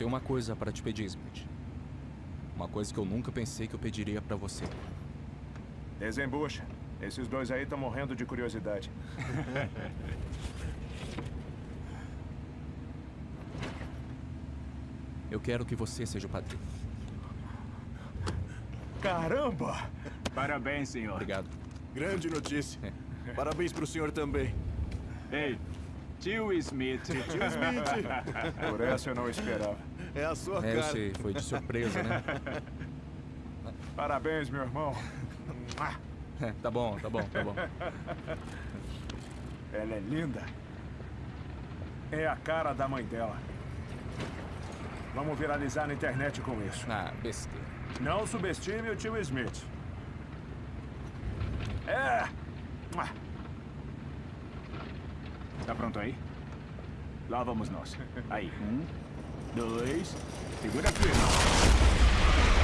tenho uma coisa para te pedir, Smith. Uma coisa que eu nunca pensei que eu pediria para você. Desembucha. Esses dois aí estão morrendo de curiosidade. Eu quero que você seja o padrinho. Caramba! Parabéns, senhor. Obrigado. Grande notícia. É. Parabéns pro senhor também. Ei, tio Smith. Tio Smith. Por essa eu não esperava. É a sua É, eu cara. sei, foi de surpresa, né? Parabéns, meu irmão. É, tá bom, tá bom, tá bom. Ela é linda. É a cara da mãe dela. Vamos viralizar na internet com isso. Ah, besteira. Não subestime o tio Smith. É! Tá pronto aí? Lá vamos nós. Aí, um, dois, segura firme.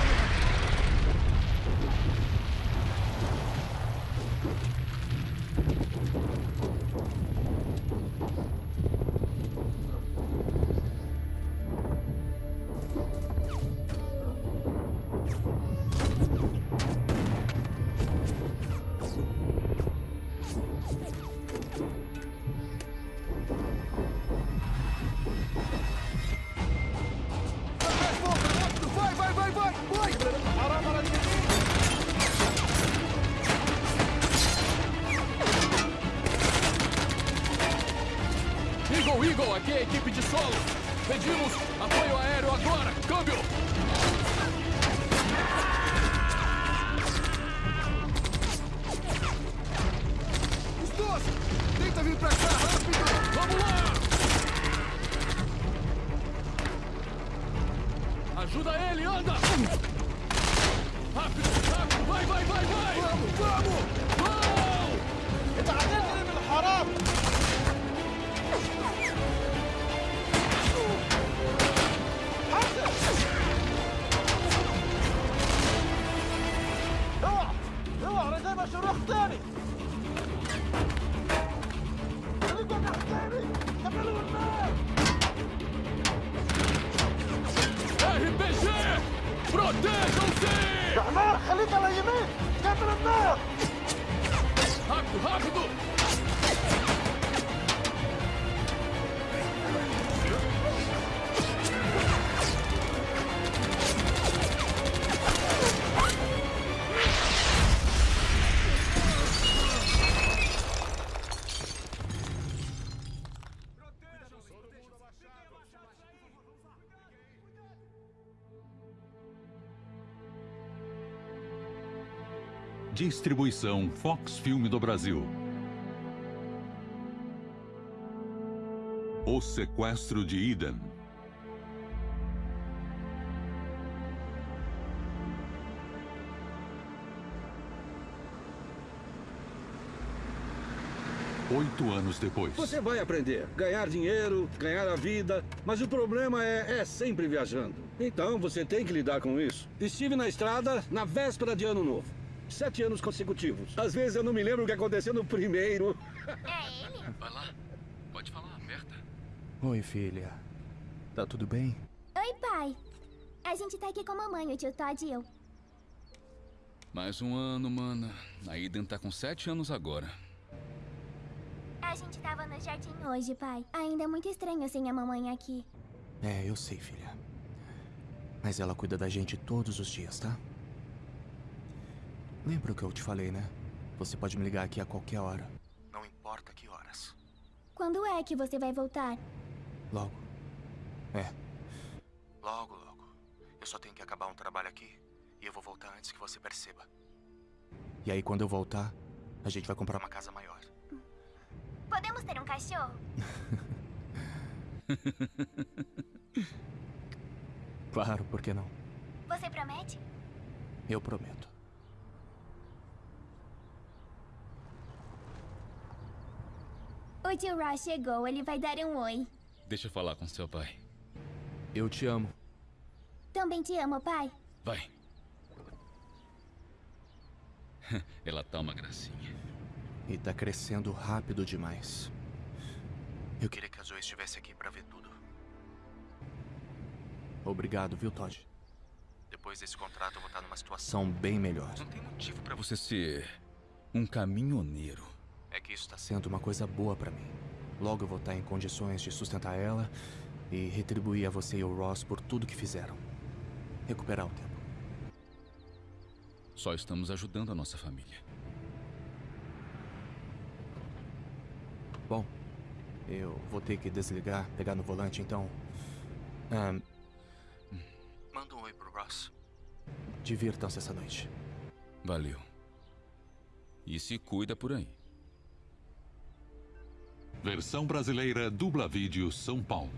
Distribuição Fox Filme do Brasil. O Sequestro de Eden. Oito anos depois. Você vai aprender, ganhar dinheiro, ganhar a vida, mas o problema é, é sempre viajando. Então você tem que lidar com isso. Estive na estrada na véspera de ano novo. Sete anos consecutivos. Às vezes eu não me lembro o que aconteceu no primeiro. É ele? Vai lá. Pode falar, aberta. Oi, filha. Tá tudo bem? Oi, pai. A gente tá aqui com a mamãe, o tio Todd e eu. Mais um ano, mana. A Eden tá com sete anos agora. A gente tava no jardim hoje, pai. Ainda é muito estranho sem a mamãe aqui. É, eu sei, filha. Mas ela cuida da gente todos os dias, tá? Lembra o que eu te falei, né? Você pode me ligar aqui a qualquer hora. Não importa que horas. Quando é que você vai voltar? Logo. É. Logo, logo. Eu só tenho que acabar um trabalho aqui e eu vou voltar antes que você perceba. E aí, quando eu voltar, a gente vai comprar uma casa maior. Podemos ter um cachorro? Claro, por que não? Você promete? Eu prometo. O tio Ross chegou, ele vai dar um oi. Deixa eu falar com seu pai. Eu te amo. Também te amo, pai. Vai. Ela tá uma gracinha. E tá crescendo rápido demais. Eu queria que a Zoe estivesse aqui pra ver tudo. Obrigado, viu, Todd? Depois desse contrato, eu vou estar numa situação bem melhor. Não tem motivo pra você ser um caminhoneiro. É que isso está sendo uma coisa boa pra mim. Logo eu vou estar em condições de sustentar ela e retribuir a você e o Ross por tudo que fizeram. Recuperar o tempo. Só estamos ajudando a nossa família. Bom, eu vou ter que desligar, pegar no volante, então. Ahn, manda um oi pro Ross. Divirtam-se essa noite. Valeu. E se cuida por aí. Versão brasileira Dubla Vídeo São Paulo.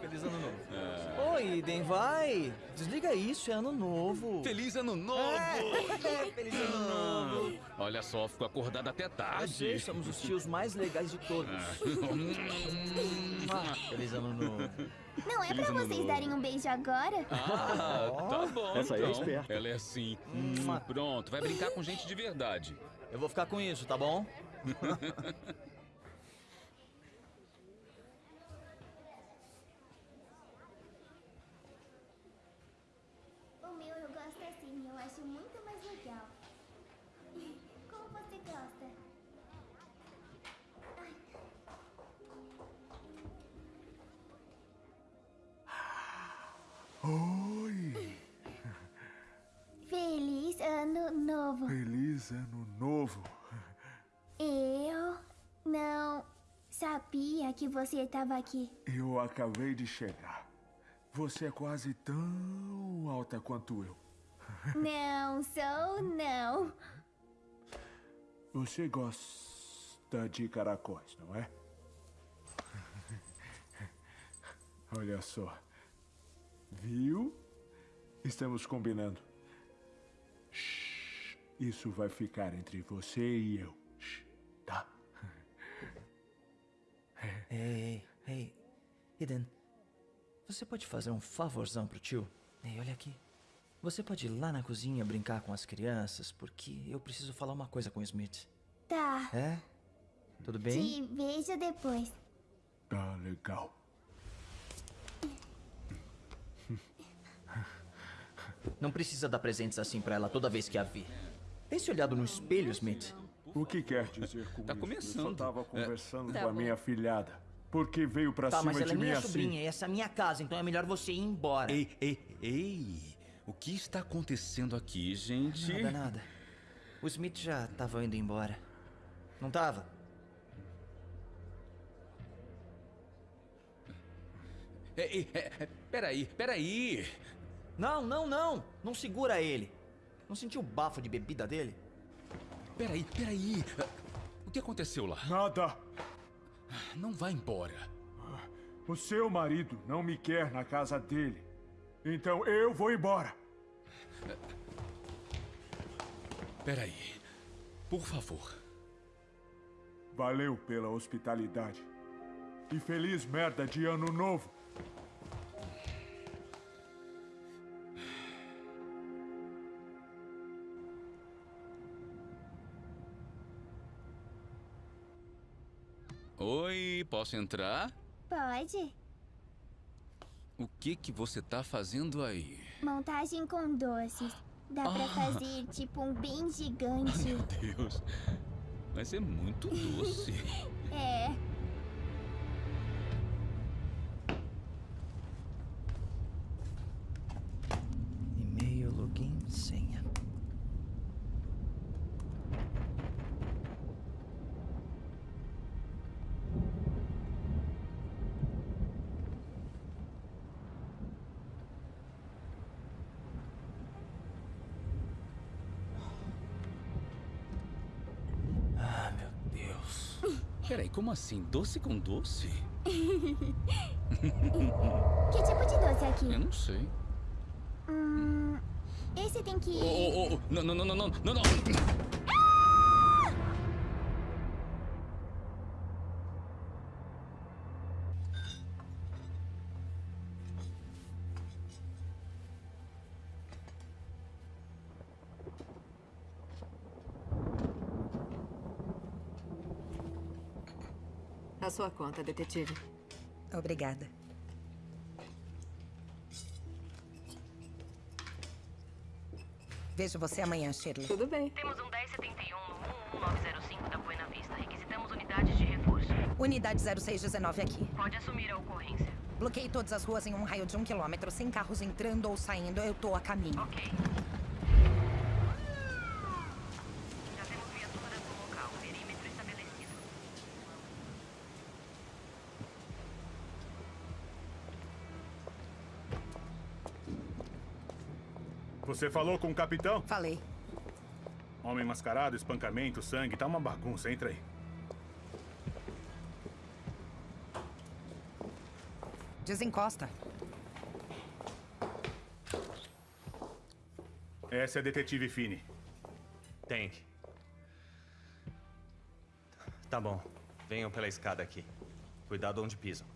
Feliz ano novo. Oi, Iden, vai! Desliga isso, é ano novo. Feliz ano novo! É, feliz ano novo. Olha só, fico acordado até tarde. Você, somos os tios mais legais de todos. Ah, feliz ano novo. Não é Feliz pra vocês novo. darem um beijo agora? Ah, tá bom. Essa aí é então. esperta. Ela é assim. Hum, pronto, vai brincar com gente de verdade. Eu vou ficar com isso, tá bom? Feliz ano novo. Eu não sabia que você estava aqui. Eu acabei de chegar. Você é quase tão alta quanto eu. Não sou, não. Você gosta de caracóis, não é? Olha só. Viu? Estamos combinando. Isso vai ficar entre você e eu. Shhh. Tá? Ei, ei, ei. Eden, você pode fazer um favorzão pro tio? Ei, olha aqui. Você pode ir lá na cozinha brincar com as crianças, porque eu preciso falar uma coisa com o Smith. Tá. É? Tudo bem? Te vejo depois. Tá legal. Não precisa dar presentes assim pra ela toda vez que a vir. Tem se olhado no espelho, Smith? O que quer dizer com Tá isso? começando. Eu só tava conversando Tá com a minha filhada. Por que veio pra Tá, cima mas ela de é mim minha assim? sobrinha e essa é a minha casa, então é melhor você ir embora. Ei, ei, ei! O que está acontecendo aqui, gente? Nada, nada. O Smith já tava indo embora. Não tava? Ei, ei, é, é, peraí, peraí! Não, não, não! Não segura ele. Não sentiu o bafo de bebida dele? Peraí, peraí! O que aconteceu lá? Nada. Não vai embora. O seu marido não me quer na casa dele. Então eu vou embora. Peraí. Por favor. Valeu pela hospitalidade. E feliz merda de ano novo. Oi, posso entrar? Pode? O que que você tá fazendo aí? Montagem com doces. Dá pra fazer tipo um bem gigante. Meu Deus. Vai ser muito doce. É. Peraí, como assim? Doce com doce? Que tipo de doce é aqui? Eu não sei. Hum, esse tem que. Oh, oh, oh, não, não, não, não, não, não, não. Sua conta, detetive. Obrigada. Vejo você amanhã, Shirley. Tudo bem. Temos um 1071 no 11905 da Buena Vista. Requisitamos unidades de reforço. Unidade 0619 aqui. Pode assumir a ocorrência. Bloqueei todas as ruas em um raio de um quilômetro, sem carros entrando ou saindo. Eu tô a caminho. Ok. Já temos viaturas no local. Perímetro estabelecido. Você falou com o capitão? Falei. Homem mascarado, espancamento, sangue, tá uma bagunça. Entra aí. Desencosta. Essa é a detetive Fini. Tank. Tá bom. Venham pela escada aqui. Cuidado onde pisam.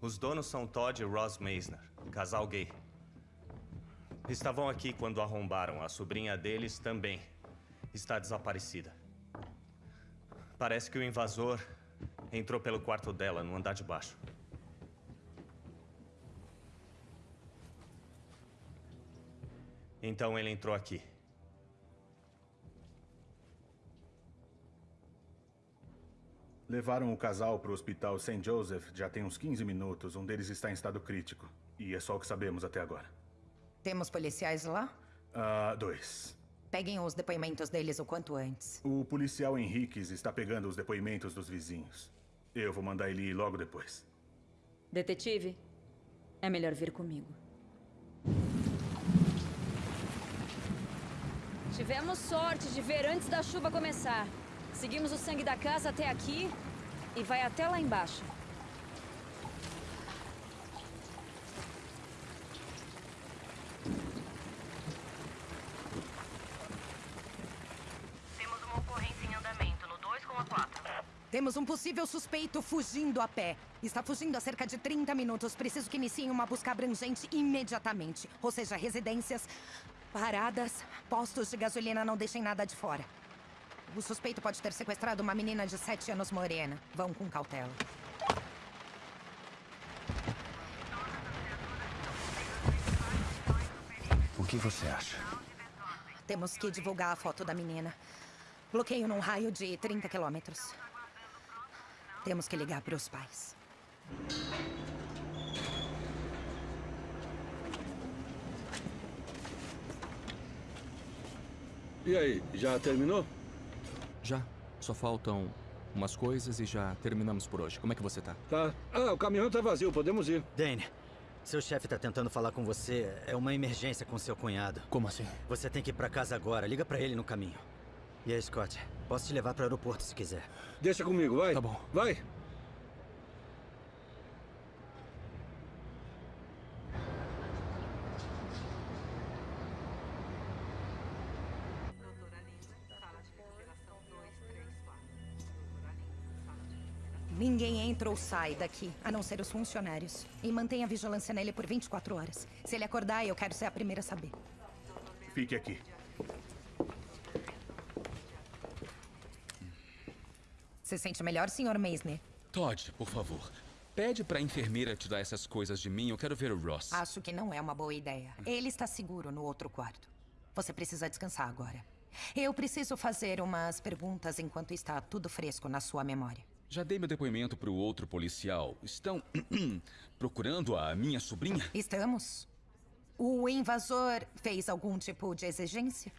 Os donos são Todd e Ross Meisner, casal gay. Estavam aqui quando arrombaram. A sobrinha deles também está desaparecida. Parece que o invasor entrou pelo quarto dela, no andar de baixo. Então ele entrou aqui. Levaram o casal para o hospital St. Joseph já tem uns 15 minutos. Um deles está em estado crítico. E é só o que sabemos até agora. Temos policiais lá? Ah, dois. Peguem os depoimentos deles o quanto antes. O policial Henriques está pegando os depoimentos dos vizinhos. Eu vou mandar ele ir logo depois. Detetive, é melhor vir comigo. Tivemos sorte de ver antes da chuva começar. Seguimos o sangue da casa até aqui e vai até lá embaixo. Temos uma ocorrência em andamento no 2 com a 4. Temos um possível suspeito fugindo a pé. Está fugindo há cerca de 30 minutos. Preciso que iniciem uma busca abrangente imediatamente. Ou seja, residências, paradas, postos de gasolina, não deixem nada de fora. O suspeito pode ter sequestrado uma menina de 7 anos morena. Vão com cautela. O que você acha? Temos que divulgar a foto da menina. Bloqueio num raio de 30 quilômetros. Temos que ligar para os pais. E aí, já terminou? Já. Só faltam umas coisas e já terminamos por hoje. Como é que você tá? Tá. Ah, o caminhão tá vazio, podemos ir. Dane, seu chefe tá tentando falar com você. É uma emergência com seu cunhado. Como assim? Você tem que ir pra casa agora. Liga pra ele no caminho. E aí, Scott? Posso te levar pro aeroporto se quiser. Deixa comigo, vai. Tá bom. Vai. Ninguém entra ou sai daqui, a não ser os funcionários. E mantenha a vigilância nele por 24 horas. Se ele acordar, eu quero ser a primeira a saber. Fique aqui. Se sente melhor, Sr. Meisner? Todd, por favor. Pede pra enfermeira tirar essas coisas de mim. Eu quero ver o Ross. Acho que não é uma boa ideia. Ele está seguro no outro quarto. Você precisa descansar agora. Eu preciso fazer umas perguntas enquanto está tudo fresco na sua memória. Já dei meu depoimento pro outro policial. Estão procurando a minha sobrinha? Estamos. O invasor fez algum tipo de exigência?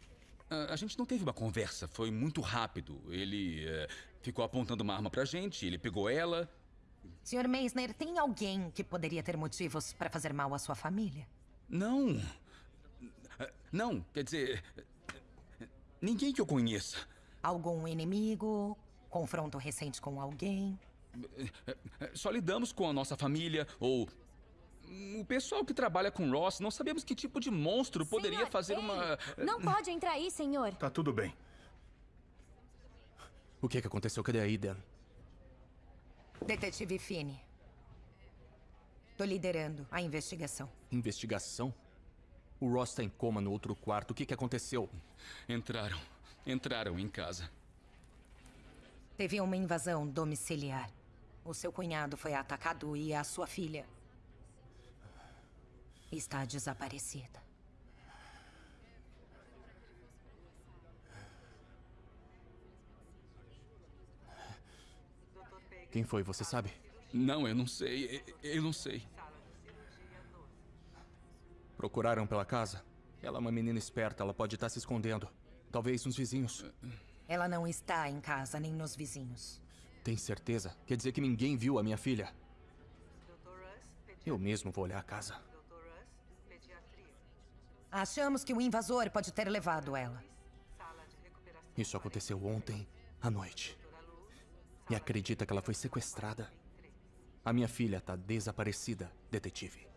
A, a gente não teve uma conversa, foi muito rápido. Ele eh, ficou apontando uma arma pra gente, ele pegou ela. Sr. Meisner, tem alguém que poderia ter motivos para fazer mal à sua família? Não. Não, quer dizer. Ninguém que eu conheça. Algum inimigo? Confronto recente com alguém? Só lidamos com a nossa família ou. O pessoal que trabalha com Ross, não sabemos que tipo de monstro poderia fazer uma. Não pode entrar aí, senhor. Tá tudo bem. O que, que aconteceu? Cadê a Eden? Detetive Finney. Tô liderando a investigação. Investigação? O Ross tá em coma no outro quarto. O que, que aconteceu? Entraram. Entraram em casa. Teve uma invasão domiciliar. O seu cunhado foi atacado e a sua filha está desaparecida. Quem foi, você sabe? Não, eu não sei. Eu eu não sei. Procuraram pela casa? Ela é uma menina esperta, ela pode estar se escondendo. Talvez nos vizinhos. Ela não está em casa nem nos vizinhos. Tem certeza? Quer dizer que ninguém viu a minha filha? Eu mesmo vou olhar a casa. Achamos que o invasor pode ter levado ela. Isso aconteceu ontem à noite. E acredita que ela foi sequestrada? A minha filha tá desaparecida, detetive.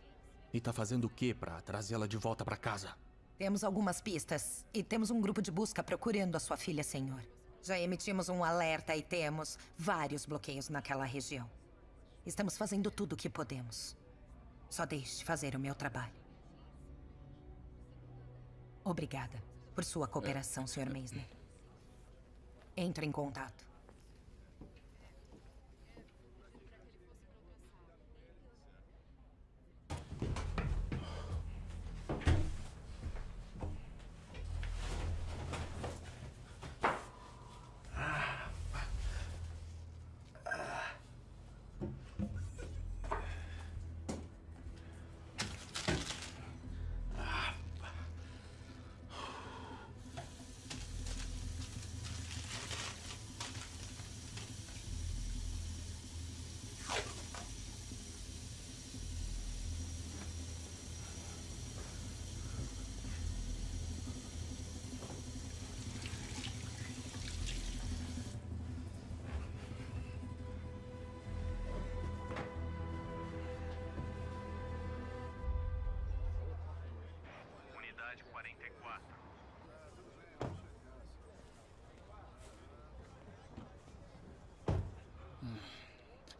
E tá fazendo o que pra trazê-la de volta pra casa? Temos algumas pistas e temos um grupo de busca procurando a sua filha, senhor. Já emitimos um alerta e temos vários bloqueios naquela região. Estamos fazendo tudo o que podemos. Só deixe fazer o meu trabalho. Obrigada por sua cooperação, Sr. Meisner. Entre em contato.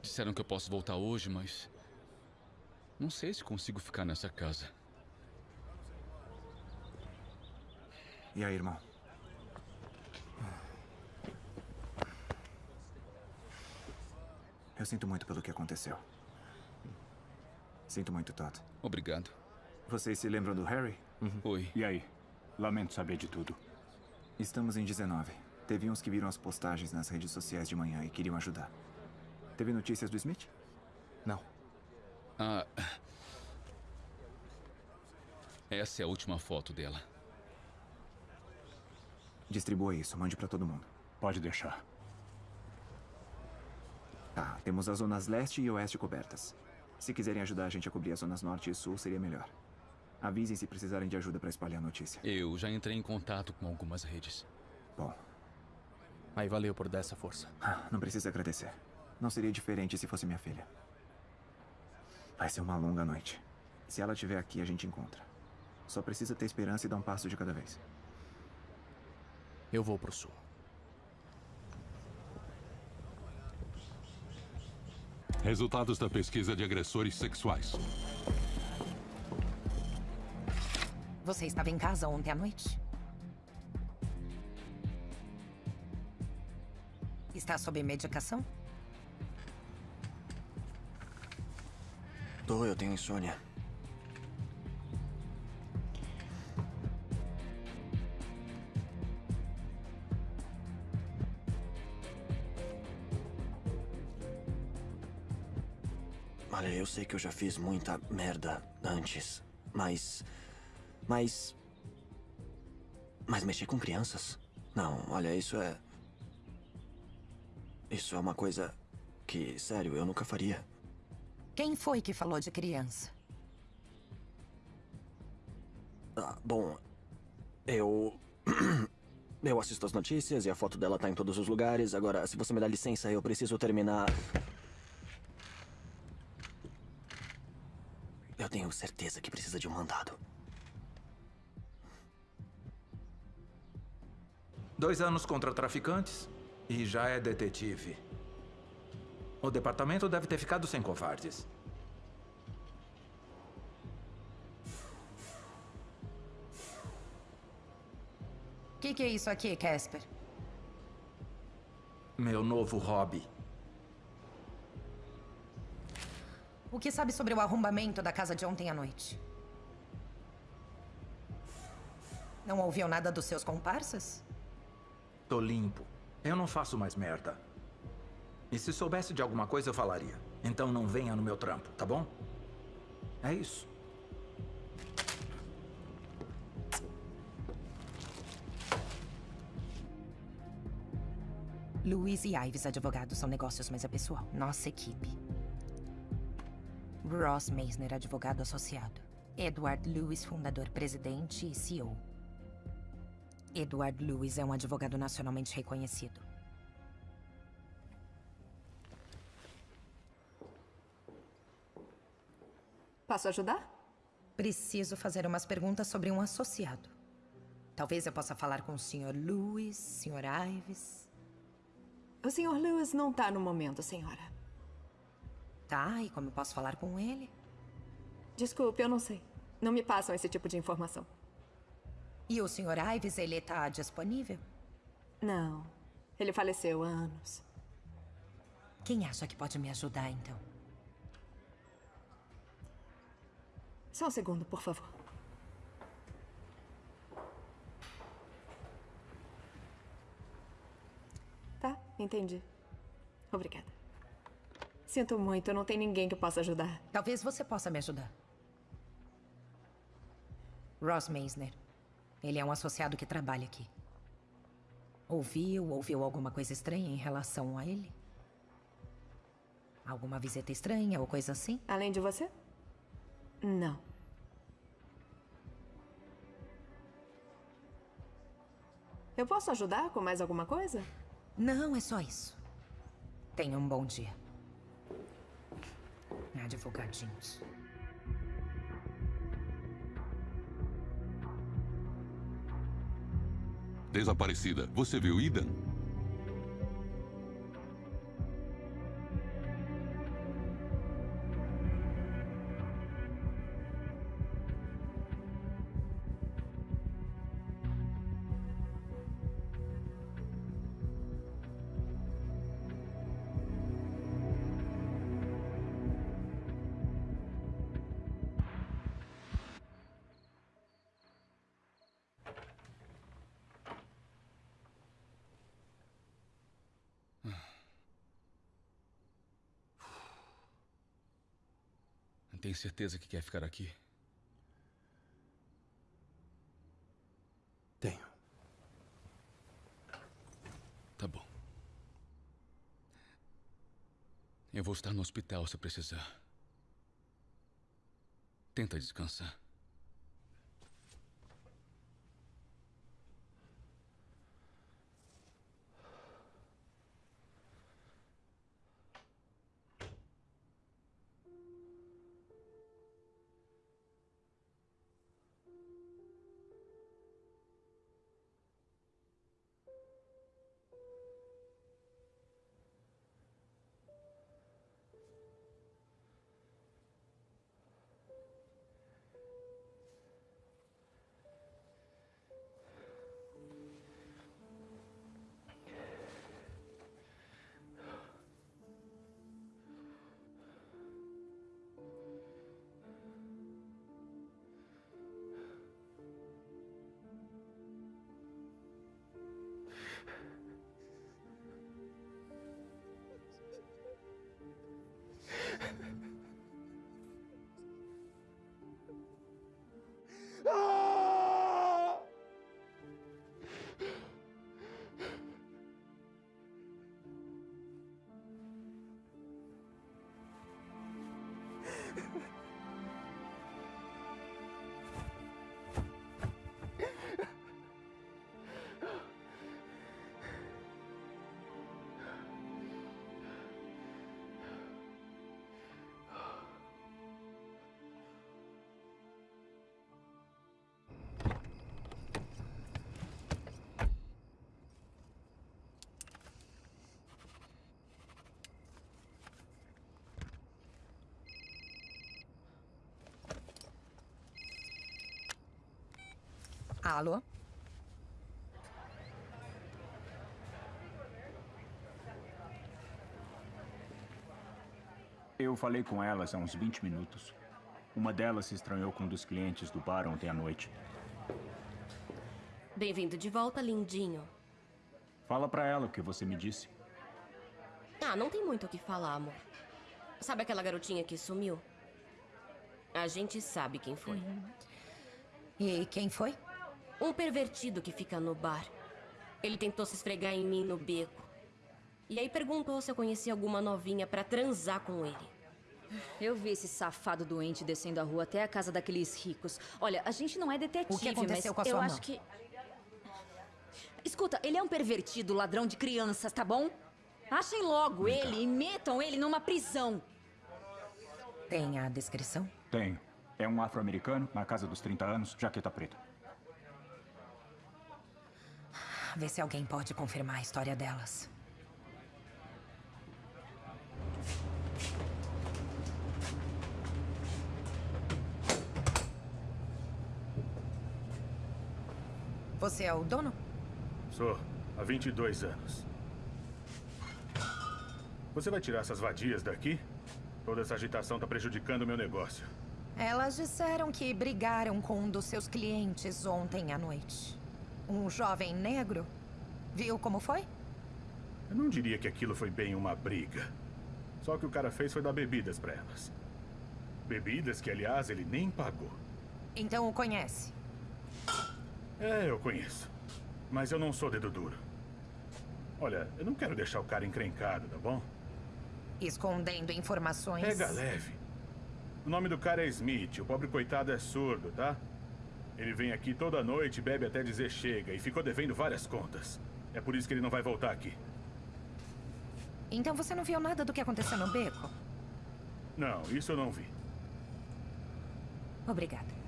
Disseram que eu posso voltar hoje, mas. Não sei se consigo ficar nessa casa. E aí, irmão? Eu sinto muito pelo que aconteceu. Sinto muito, Todd. Obrigado. Vocês se lembram do Harry? Oi. E aí? Lamento saber de tudo. Estamos em 19. Teve uns que viram as postagens nas redes sociais de manhã e queriam ajudar. Teve notícias do Smith? Não. Ah. Essa é a última foto dela. Distribua isso, mande pra todo mundo. Pode deixar. Tá, temos as zonas leste e oeste cobertas. Se quiserem ajudar a gente a cobrir as zonas norte e sul, seria melhor. Avisem se precisarem de ajuda pra espalhar a notícia. Eu já entrei em contato com algumas redes. Bom. Aí valeu por dar essa força. Ah, Não precisa agradecer. Não seria diferente se fosse minha filha. Vai ser uma longa noite. Se ela estiver aqui, a gente encontra. Só precisa ter esperança e dar um passo de cada vez. Eu vou pro sul. Resultados da pesquisa de agressores sexuais. Você estava em casa ontem à noite? Está sob medicação? Tô, eu tenho insônia. Olha, eu sei que eu já fiz muita merda antes, mas. Mas. Mas mexer com crianças? Não, olha, isso é. Isso é uma coisa que, sério, eu nunca faria. Quem foi que falou de criança? Ah, bom, eu. Eu assisto as notícias e a foto dela tá em todos os lugares. Agora, se você me dá licença, eu preciso terminar. Eu tenho certeza que precisa de um mandado. Dois anos contra traficantes e já é detetive. O departamento deve ter ficado sem covardes. O que, que é isso aqui, Casper? Meu novo hobby. O que sabe sobre o arrombamento da casa de ontem à noite? Não ouviu nada dos seus comparsas? Tô limpo. Eu não faço mais merda. E se soubesse de alguma coisa, eu falaria. Então não venha no meu trampo, tá bom? É isso. Luiz e Ives, advogados, são negócios, mas é pessoal. Nossa equipe. Ross Meisner, advogado associado. Edward Lewis, fundador, presidente e CEO. Edward Lewis é um advogado nacionalmente reconhecido. Posso ajudar? Preciso fazer umas perguntas sobre um associado. Talvez eu possa falar com o Sr. Lewis, Sr. Ives. O Sr. Lewis não tá no momento, senhora. Tá, e como eu posso falar com ele? Desculpe, eu não sei. Não me passam esse tipo de informação. E o Sr. Ives, ele tá disponível? Não. Ele faleceu há anos. Quem acha que pode me ajudar, então? Só um segundo, por favor. Tá, entendi. Obrigada. Sinto muito, não tem ninguém que possa ajudar. Talvez você possa me ajudar. Ross Meisner. Ele é um associado que trabalha aqui. Ouviu, ouviu alguma coisa estranha em relação a ele? Alguma visita estranha ou coisa assim? Além de você? Não. Eu posso ajudar com mais alguma coisa? Não, é só isso. Tenha um bom dia. Advogadinhos. Desaparecida. Você viu Eden? Certeza que quer ficar aqui? Tenho. Tá bom. Eu vou estar no hospital se precisar. Tenta descansar. Alô? Eu falei com elas há uns 20 minutos. Uma delas se estranhou com um dos clientes do bar ontem à noite. Bem-vindo de volta, lindinho. Fala pra ela o que você me disse. Ah, não tem muito o que falar, amor. Sabe aquela garotinha que sumiu? A gente sabe quem foi. E quem foi? Um pervertido que fica no bar. Ele tentou se esfregar em mim no beco. E aí perguntou se eu conhecia alguma novinha pra transar com ele. Eu vi esse safado doente descendo a rua até a casa daqueles ricos. Olha, a gente não é detetive, O que aconteceu mas com a sua eu mão? acho que... Escuta, ele é um pervertido, ladrão de crianças, tá bom? Achem logo ele e metam ele numa prisão. Tem a descrição? Tenho. É um afro-americano, na casa dos 30 anos, jaqueta preta. Vê se alguém pode confirmar a história delas. Você é o dono? Sou, há 22 anos. Você vai tirar essas vadias daqui? Toda essa agitação está prejudicando o meu negócio. Elas disseram que brigaram com um dos seus clientes ontem à noite. Um jovem negro. Viu como foi? Eu não diria que aquilo foi bem uma briga. Só que o cara fez foi dar bebidas para elas. Bebidas que, aliás, ele nem pagou. Então o conhece. É, eu conheço. Mas eu não sou dedo duro. Olha, eu não quero deixar o cara encrencado, tá bom? Escondendo informações. Pega leve. O nome do cara é Smith. O pobre coitado é surdo, tá? Ele vem aqui toda noite, bebe até dizer chega e ficou devendo várias contas. É por isso que ele não vai voltar aqui. Então você não viu nada do que aconteceu no beco? Não, isso eu não vi. Obrigada.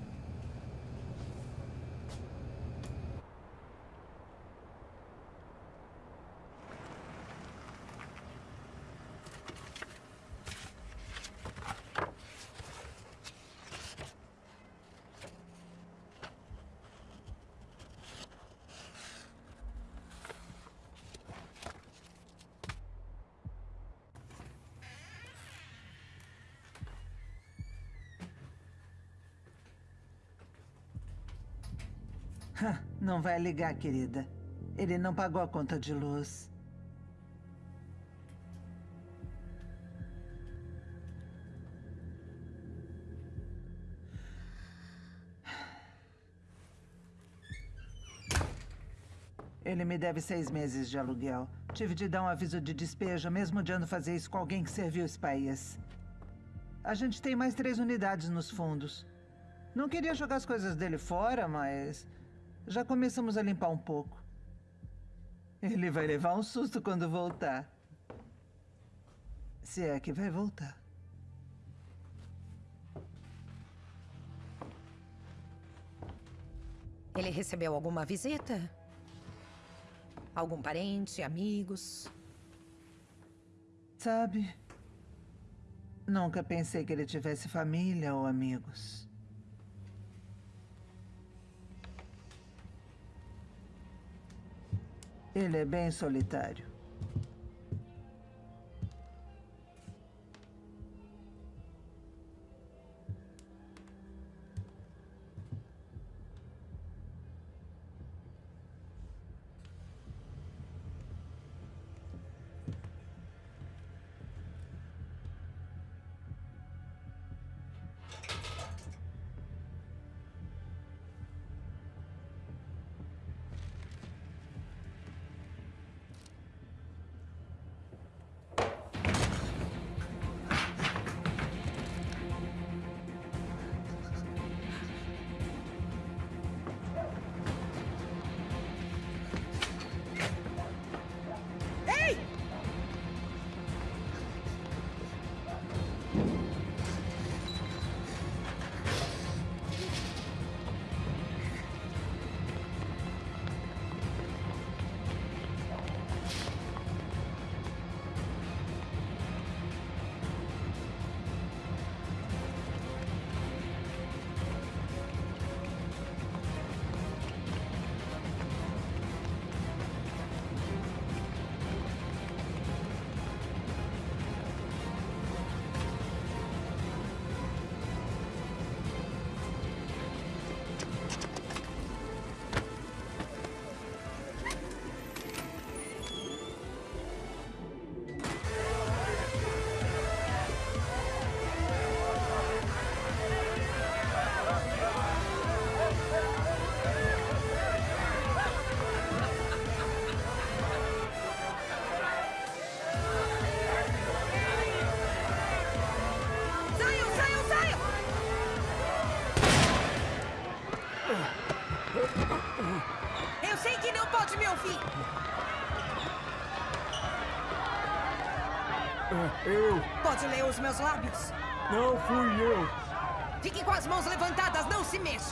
Não vai ligar, querida. Ele não pagou a conta de luz. Ele me deve seis meses de aluguel. Tive de dar um aviso de despejo, mesmo odiando fazer isso com alguém que serviu esse país. A gente tem mais três unidades nos fundos. Não queria jogar as coisas dele fora, mas já começamos a limpar um pouco. Ele vai levar um susto quando voltar. Se é que vai voltar. Ele recebeu alguma visita? Algum parente, amigos? Sabe? Nunca pensei que ele tivesse família ou amigos. Ele é bem solitário. Eu. Pode ler os meus lábios? Não fui eu. Fique com as mãos levantadas, não se mexa.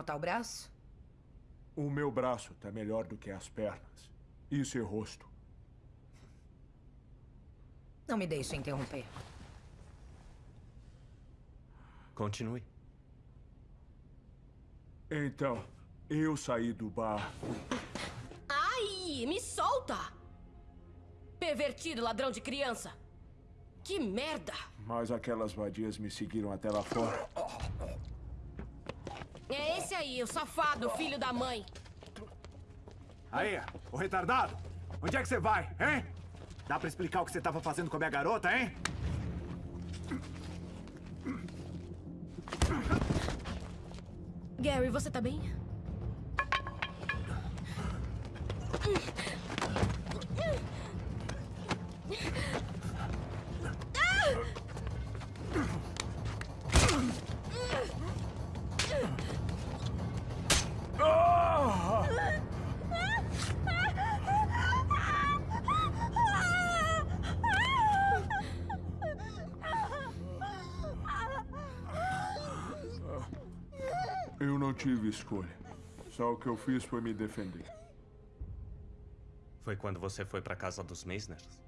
Como tá o braço? O meu braço tá melhor do que as pernas. E seu rosto. Não me deixe interromper. Continue. Então, eu saí do bar. Ai, me solta! Pervertido, ladrão de criança! Que merda! Mas aquelas vadias me seguiram até lá fora. É esse aí, o safado, filho da mãe. Aí, o retardado! Onde é que você vai, hein? Dá pra explicar o que você tava fazendo com a minha garota, hein? Gary, você tá bem? Tive escolha. Só o que eu fiz foi me defender. Foi quando você foi pra casa dos Meisners?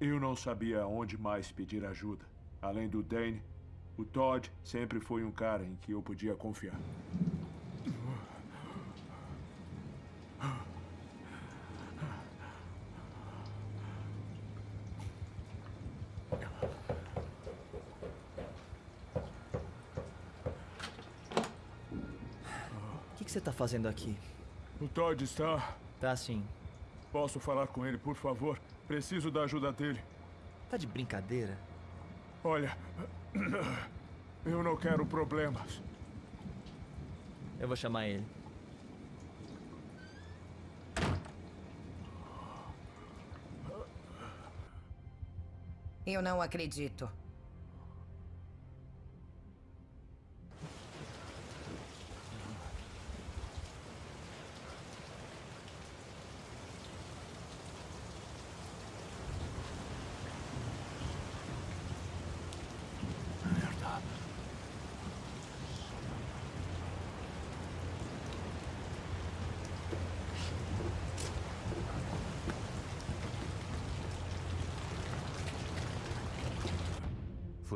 Eu não sabia onde mais pedir ajuda. Além do Dane, o Todd sempre foi um cara em que eu podia confiar. Tá fazendo aqui? O Todd está. Tá sim. Posso falar com ele, por favor? Preciso da ajuda dele. Tá de brincadeira? Olha, eu não quero problemas. Eu vou chamar ele. Eu não acredito.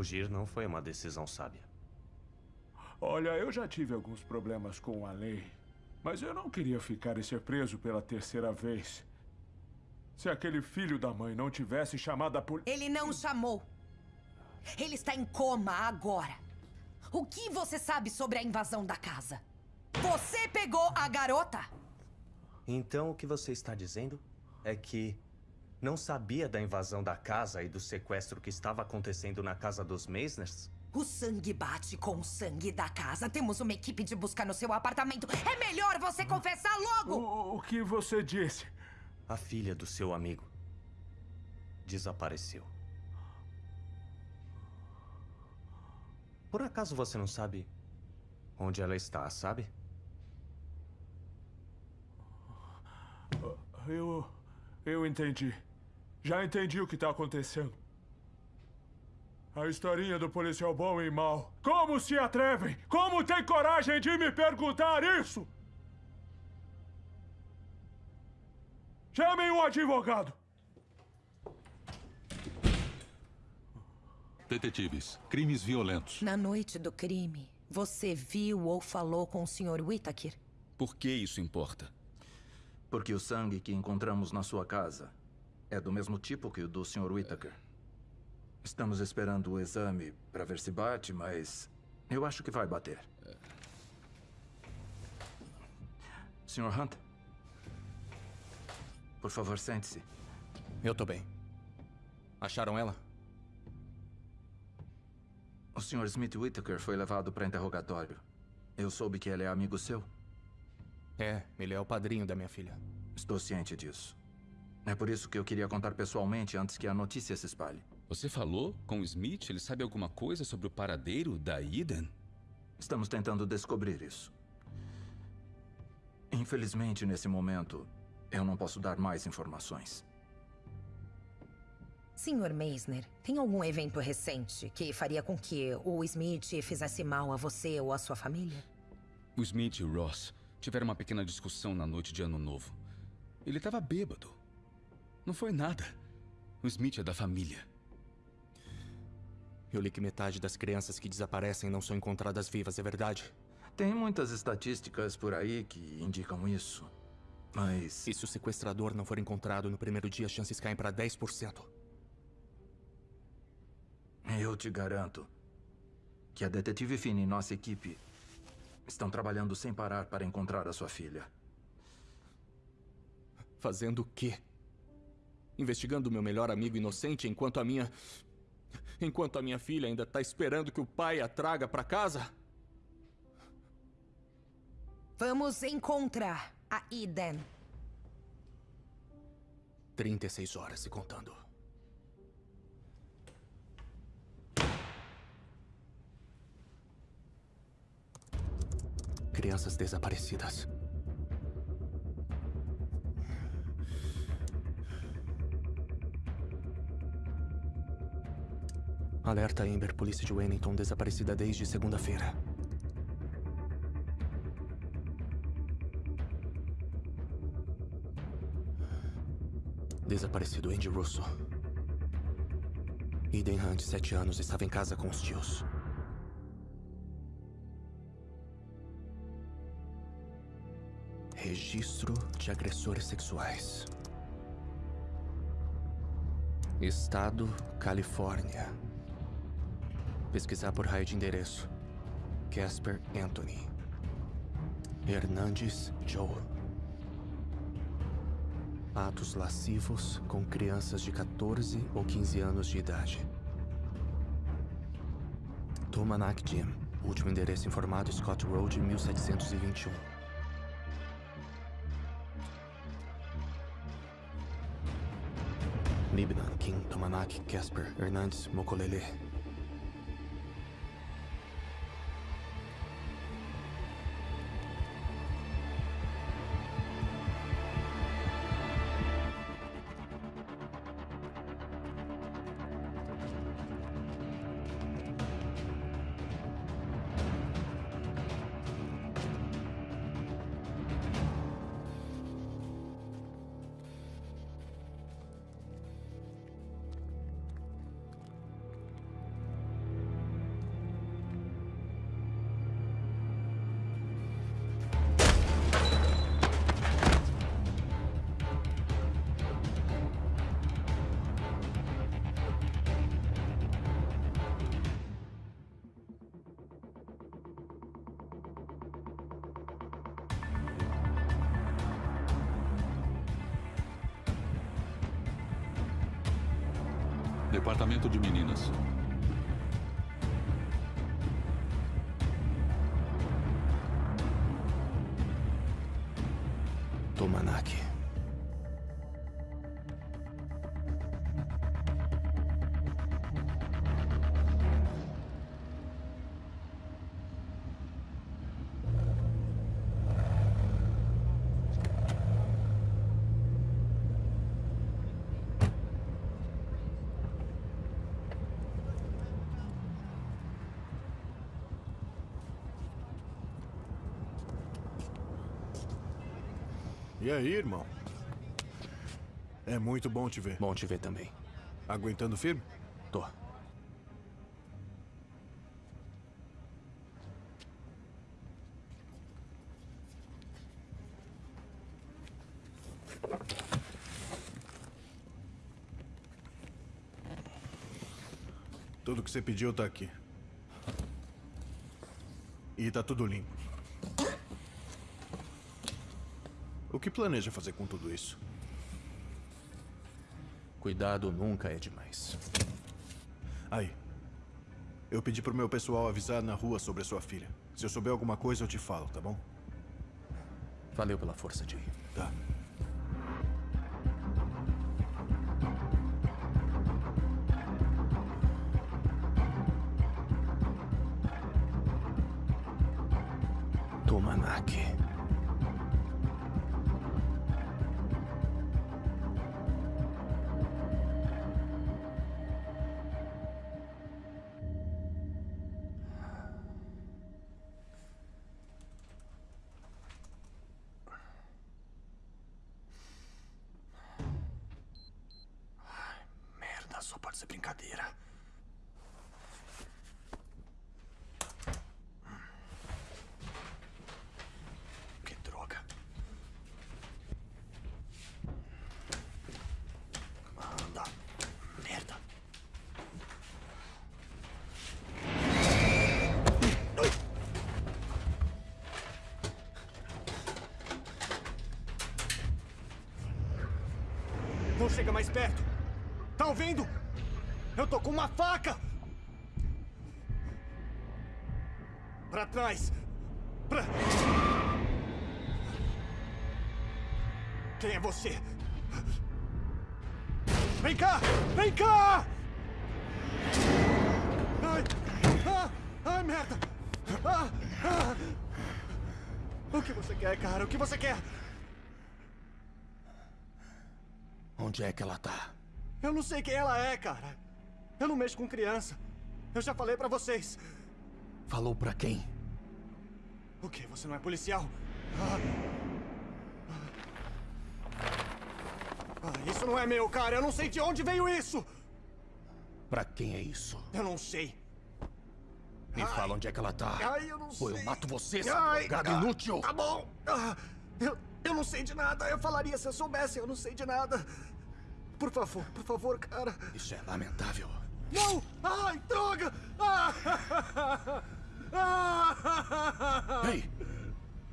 Fugir não foi uma decisão sábia. Olha, eu já tive alguns problemas com a lei. Mas eu não queria ficar e ser preso pela terceira vez. Se aquele filho da mãe não tivesse chamado a polícia. Ele não chamou. Ele está em coma agora. O que você sabe sobre a invasão da casa? Você pegou a garota? Então o que você está dizendo é que não sabia da invasão da casa e do sequestro que estava acontecendo na casa dos Meisners? O sangue bate com o sangue da casa. Temos uma equipe de busca no seu apartamento. É melhor você confessar logo! O, o que você disse? A filha do seu amigo desapareceu. Por acaso você não sabe onde ela está, sabe? Eu. Eu entendi. Já entendi o que está acontecendo. A historinha do policial bom e mau. Como se atrevem? Como tem coragem de me perguntar isso? Chamem um advogado. Detetives, crimes violentos. Na noite do crime, você viu ou falou com o Sr. Whittaker? Por que isso importa? Porque o sangue que encontramos na sua casa é do mesmo tipo que o do Sr. Whittaker. Estamos esperando o exame para ver se bate, mas eu acho que vai bater. Sr. Hunt? Por favor, sente-se. Eu tô bem. Acharam ela? O Sr. Smith Whittaker foi levado para interrogatório. Eu soube que ele é amigo seu. É, ele é o padrinho da minha filha. Estou ciente disso. É por isso que eu queria contar pessoalmente antes que a notícia se espalhe. Você falou com o Smith? Ele sabe alguma coisa sobre o paradeiro da Eden? Estamos tentando descobrir isso. Infelizmente, nesse momento, eu não posso dar mais informações. Senhor Meisner, tem algum evento recente que faria com que o Smith fizesse mal a você ou a sua família? O Smith e o Ross tiveram uma pequena discussão na noite de Ano Novo. Ele estava bêbado. Não foi nada. O Smith é da família. Eu li que metade das crianças que desaparecem não são encontradas vivas, é verdade? Tem muitas estatísticas por aí que indicam isso. Mas. E se o sequestrador não for encontrado no primeiro dia, as chances caem para 10%. Eu te garanto que a detetive Finn e nossa equipe estão trabalhando sem parar para encontrar a sua filha. Fazendo o quê? Investigando meu melhor amigo inocente enquanto a minha. Enquanto a minha filha ainda está esperando que o pai a traga para casa? Vamos encontrar a Eden. 36 horas e contando. Crianças desaparecidas. Alerta Amber, polícia de Wellington, desaparecida desde segunda-feira. Desaparecido Andy Russo. Eden Hunt, sete anos, estava em casa com os tios. Registro de agressores sexuais. Estado, Califórnia. Pesquisar por raio de endereço. Casper Anthony. Hernandes Joe. Atos lascivos com crianças de 14 ou 15 anos de idade. Tomanak Jim. Último endereço informado Scott Road, 1721. Libnan, King, Tomanak, Casper, Hernandes, Mokolele. aí, irmão? É muito bom te ver. Bom te ver também. Aguentando firme? Tô. Tudo que você pediu tá aqui. E tá tudo limpo. O que planeja fazer com tudo isso? Cuidado nunca é demais. Aí. Eu pedi pro meu pessoal avisar na rua sobre a sua filha. Se eu souber alguma coisa, eu te falo, tá bom? Valeu pela força, Jay. Tá. Mais perto. Tá ouvindo? Eu tô com uma faca! Pra trás! Pra... Quem é você? Vem cá! Vem cá! Ai! Ah! Ai, merda! Ah! Ah! O que você quer, cara? O que você quer? Onde é que ela tá? Eu não sei quem ela é, cara. Eu não mexo com criança. Eu já falei pra vocês. Falou pra quem? O quê? Você não é policial? Ah. Ah, isso não é meu, cara. Eu não sei de onde veio isso. Pra quem é isso? Eu não sei. Me Ai. fala onde é que ela tá. Ai, eu não Ou sei. eu mato você, seu drogado inútil. Tá bom. Ah, eu, eu não sei de nada. Eu falaria se eu soubesse. Eu não sei de nada. Por favor, por favor, cara. Isso é lamentável. Não! Ai, droga! Ah! Ah! Ei!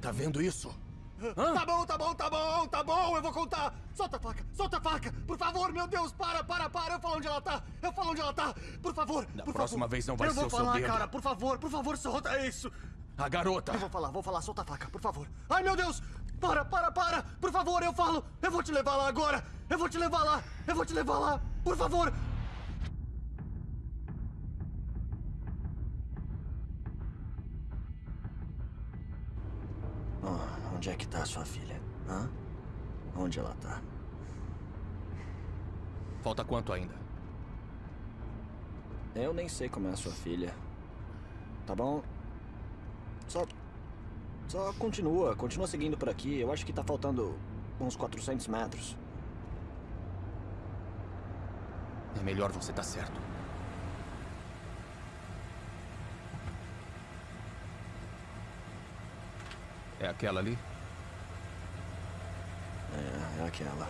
Tá vendo isso? Tá bom, tá bom, tá bom, tá bom, eu vou contar. Solta a faca, solta a faca. Por favor, meu Deus, para, para, para. Eu falo onde ela tá. Eu falo onde ela tá. Por favor, Da por próxima favor. vez não vai eu ser vou o seu falar, dedo. cara. Por favor, por favor, solta isso. A garota. Eu vou falar, vou falar, solta a faca, por favor. Ai, meu Deus! Para, para, para! Por favor, eu falo! Eu vou te levar lá agora! Eu vou te levar lá! Eu vou te levar lá! Por favor! Oh, onde é que tá a sua filha? Hã? Onde ela tá? Falta quanto ainda? Eu nem sei como é a sua filha. Tá bom? Só. Só continua, continua seguindo por aqui. Eu acho que tá faltando uns 400 metros. É melhor você estar certo. É aquela ali? É, é aquela.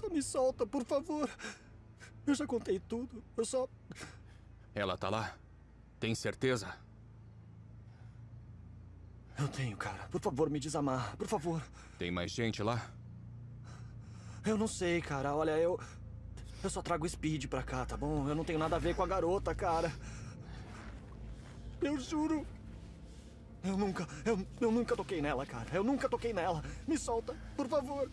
Só me solta, por favor. Eu já contei tudo. Eu só. Ela tá lá? Tem certeza? Eu tenho, cara. Por favor, me desamarra. Por favor. Tem mais gente lá? Eu não sei, cara. Olha, eu. Eu só trago speed pra cá, tá bom? Eu não tenho nada a ver com a garota, cara. Eu juro. Eu nunca. Eu, eu nunca toquei nela, cara. Eu nunca toquei nela. Me solta, por favor.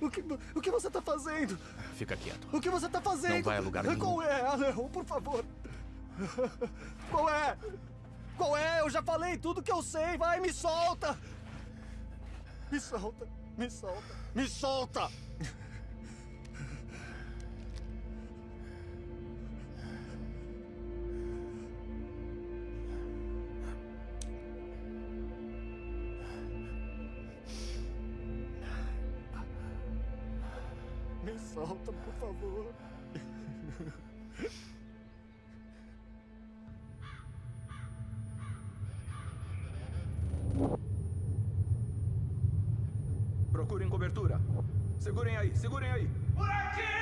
O que, o que você tá fazendo? Fica quieto. O que você tá fazendo? Não vai a lugar nenhum. Qual é? Não, por favor. Qual é? Qual é? Eu já falei tudo que eu sei. Vai, me solta. Me solta. Me solta. Me solta. Segurem aí, segurem aí. Por aqui!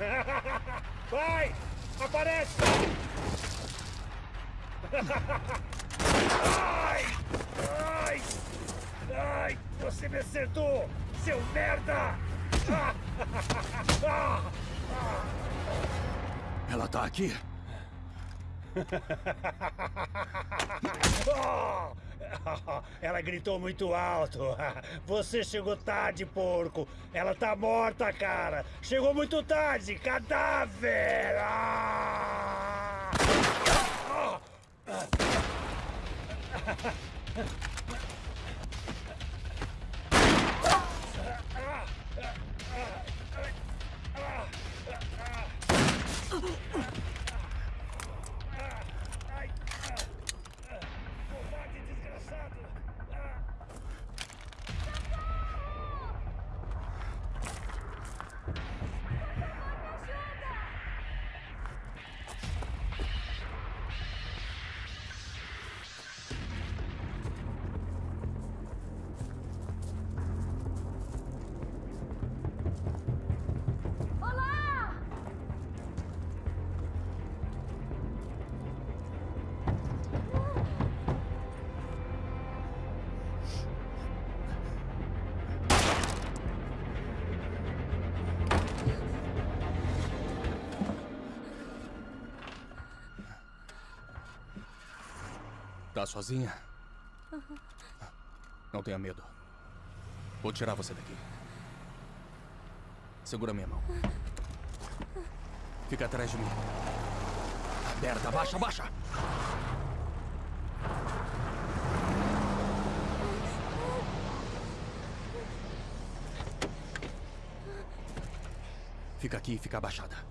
Vai! Aparece! Ai! Ai! Ai! Você me acertou! Seu merda! Ela tá aqui? Oh! Ela gritou muito alto. Você chegou tarde, porco. Ela tá morta, cara. Chegou muito tarde. Cadáver! Ah! Tá sozinha? Não tenha medo. Vou tirar você daqui. Segura minha mão. Fica atrás de mim. Merda, abaixa, abaixa! Fica aqui e fica abaixada.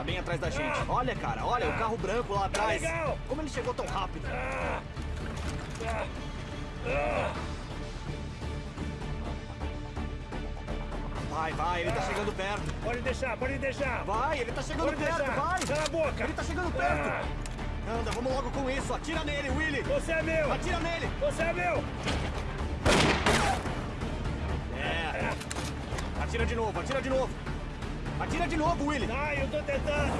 Tá bem atrás da gente. Olha, cara, olha, o carro branco lá atrás. Como ele chegou tão rápido? Vai, vai, ele tá chegando perto. Pode deixar, pode deixar. Vai, ele tá chegando Pode perto, deixar. vai. Cala a boca. Ele tá chegando perto. Ah. Anda, vamos logo com isso. Atira nele, Willy. Você é meu. Atira nele. Você é meu. É. Atira de novo, atira de novo. Atira de novo, Willy. Ai, eu tô tentando.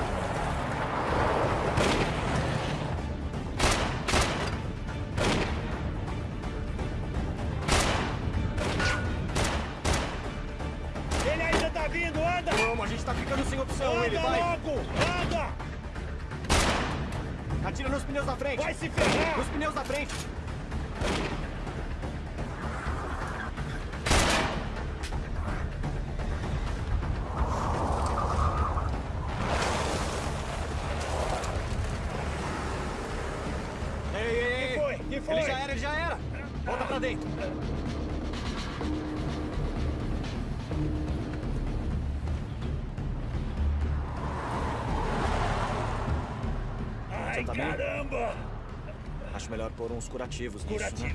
Caramba! Acho melhor pôr uns curativos nisso, né?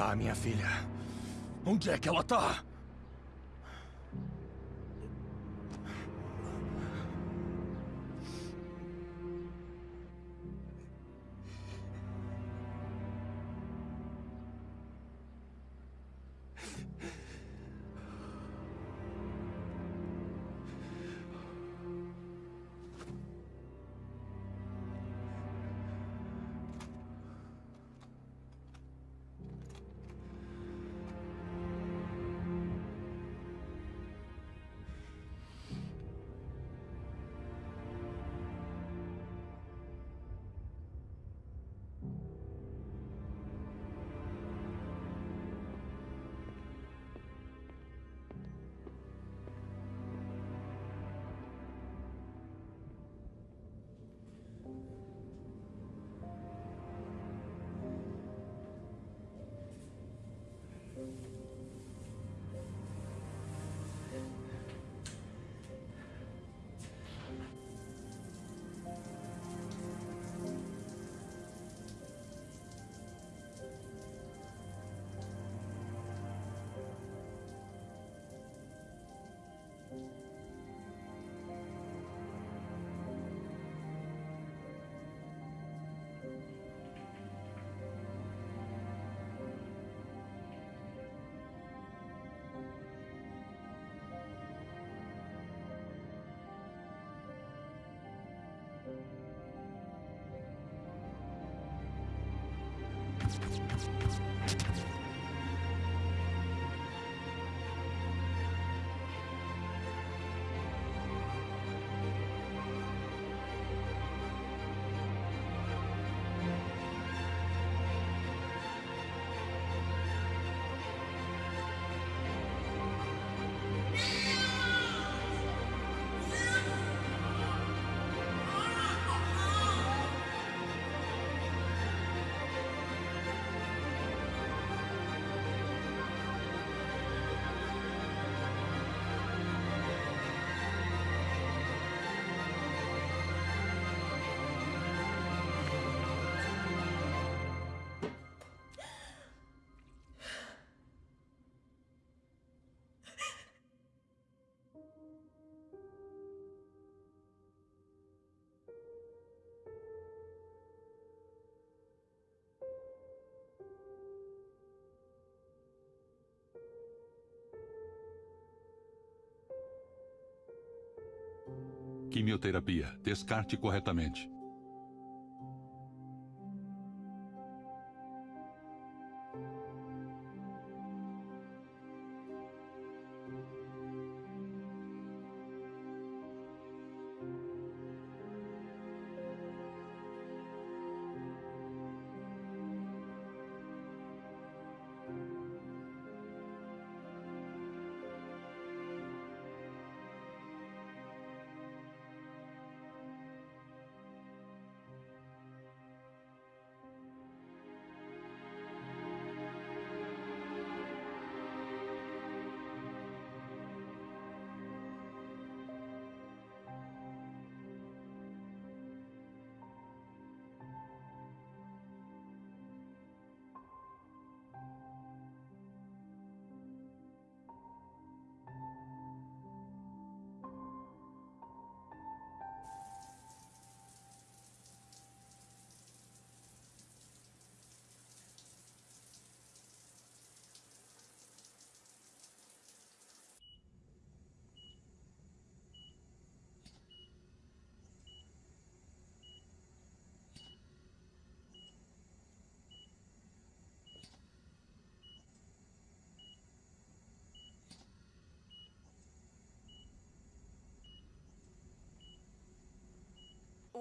Onde é que tá a minha filha? Onde é que ela tá? Quimioterapia. Descarte corretamente.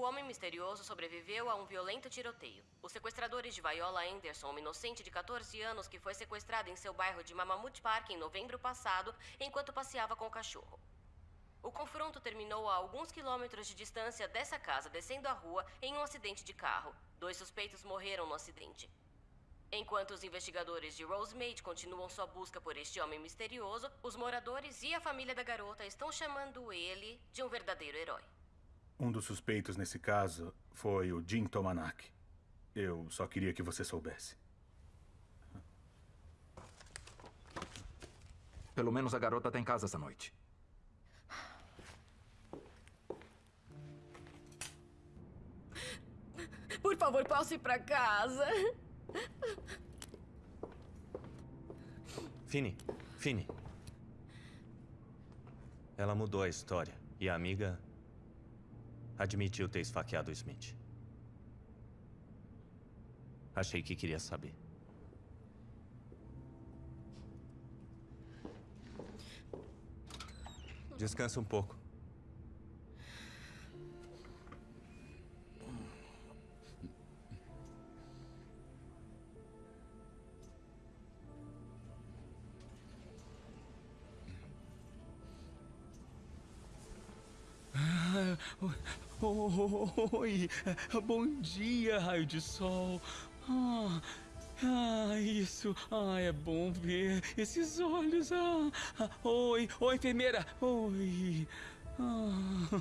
Homem misterioso sobreviveu a um violento tiroteio. Os sequestradores de Viola Anderson, uma inocente de 14 anos que foi sequestrada em seu bairro de Mammoth Park em novembro passado, enquanto passeava com o cachorro. O confronto terminou a alguns quilômetros de distância dessa casa, descendo a rua, em um acidente de carro. Dois suspeitos morreram no acidente. Enquanto os investigadores de Rosemade continuam sua busca por este homem misterioso, os moradores e a família da garota estão chamando ele de um verdadeiro herói. Um dos suspeitos nesse caso foi o Jim Tomanak. Eu só queria que você soubesse. Pelo menos a garota tá em casa essa noite. Por favor, posso ir pra casa? Fini, Fini. Ela mudou a história. E a amiga admitiu ter esfaqueado o Smith. Achei que queria saber. Descansa um pouco. Ah, Oi, bom dia, raio de sol. Ah, ah, isso. Ah, é bom ver esses olhos. Ah, ah, oi, oi, enfermeira. Oi. Ah,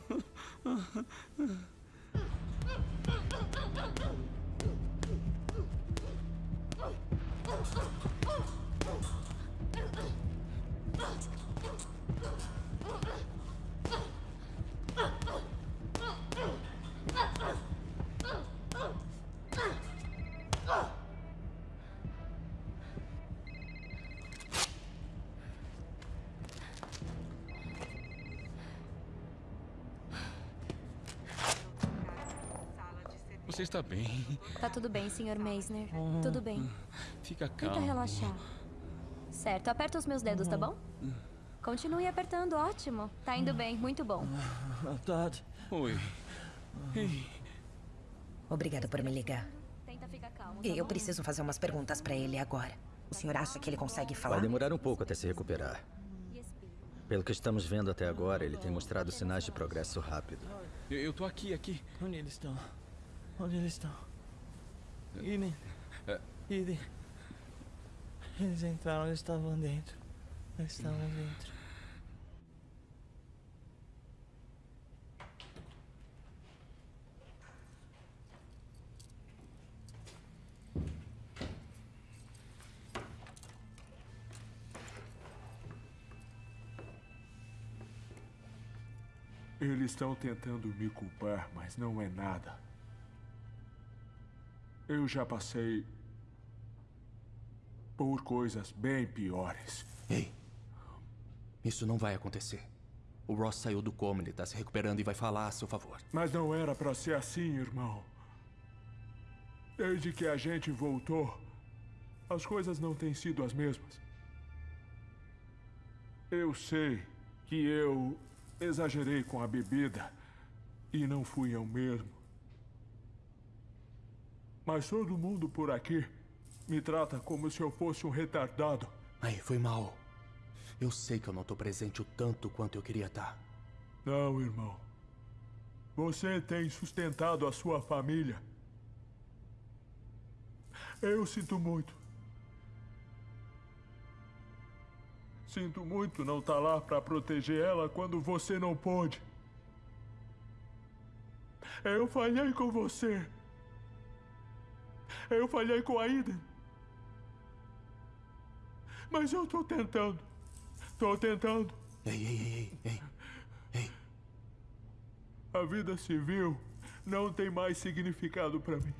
tudo bem, Sr. Meisner. Oh, Tudo bem. Fica Tenta calmo. relaxar. Certo, aperta os meus dedos, tá bom? Continue apertando, ótimo. Tá indo bem, muito bom. Todd. Oi. Ei. Obrigada por me ligar. Tenta ficar calmo, tá Eu bom? preciso fazer umas perguntas pra ele agora. O senhor acha que ele consegue falar? Vai demorar um pouco até se recuperar. Pelo que estamos vendo até agora, ele tem mostrado sinais de progresso rápido. Eu, eu tô aqui, aqui. Onde eles estão? Onde eles estão? Eden. É. Eden. Eles entraram, eles estavam dentro. Eles estavam dentro. Eles estão tentando me culpar, mas não é nada. Eu já passei por coisas bem piores. Ei, isso não vai acontecer. O Ross saiu do coma, ele tá se recuperando e vai falar a seu favor. Mas não era pra ser assim, irmão. Desde que a gente voltou, as coisas não têm sido as mesmas. Eu sei que eu exagerei com a bebida e não fui eu mesmo. Mas todo mundo por aqui me trata como se eu fosse um retardado. Aí, foi mal. Eu sei que eu não tô presente o tanto quanto eu queria estar. Não, irmão. Você tem sustentado a sua família. Eu sinto muito. Sinto muito não estar lá para proteger ela quando você não pôde. Eu falhei com você. Eu falhei com a Iden. Mas eu tô tentando. Tô tentando. Ei, ei, ei, ei, ei. A vida civil não tem mais significado para mim.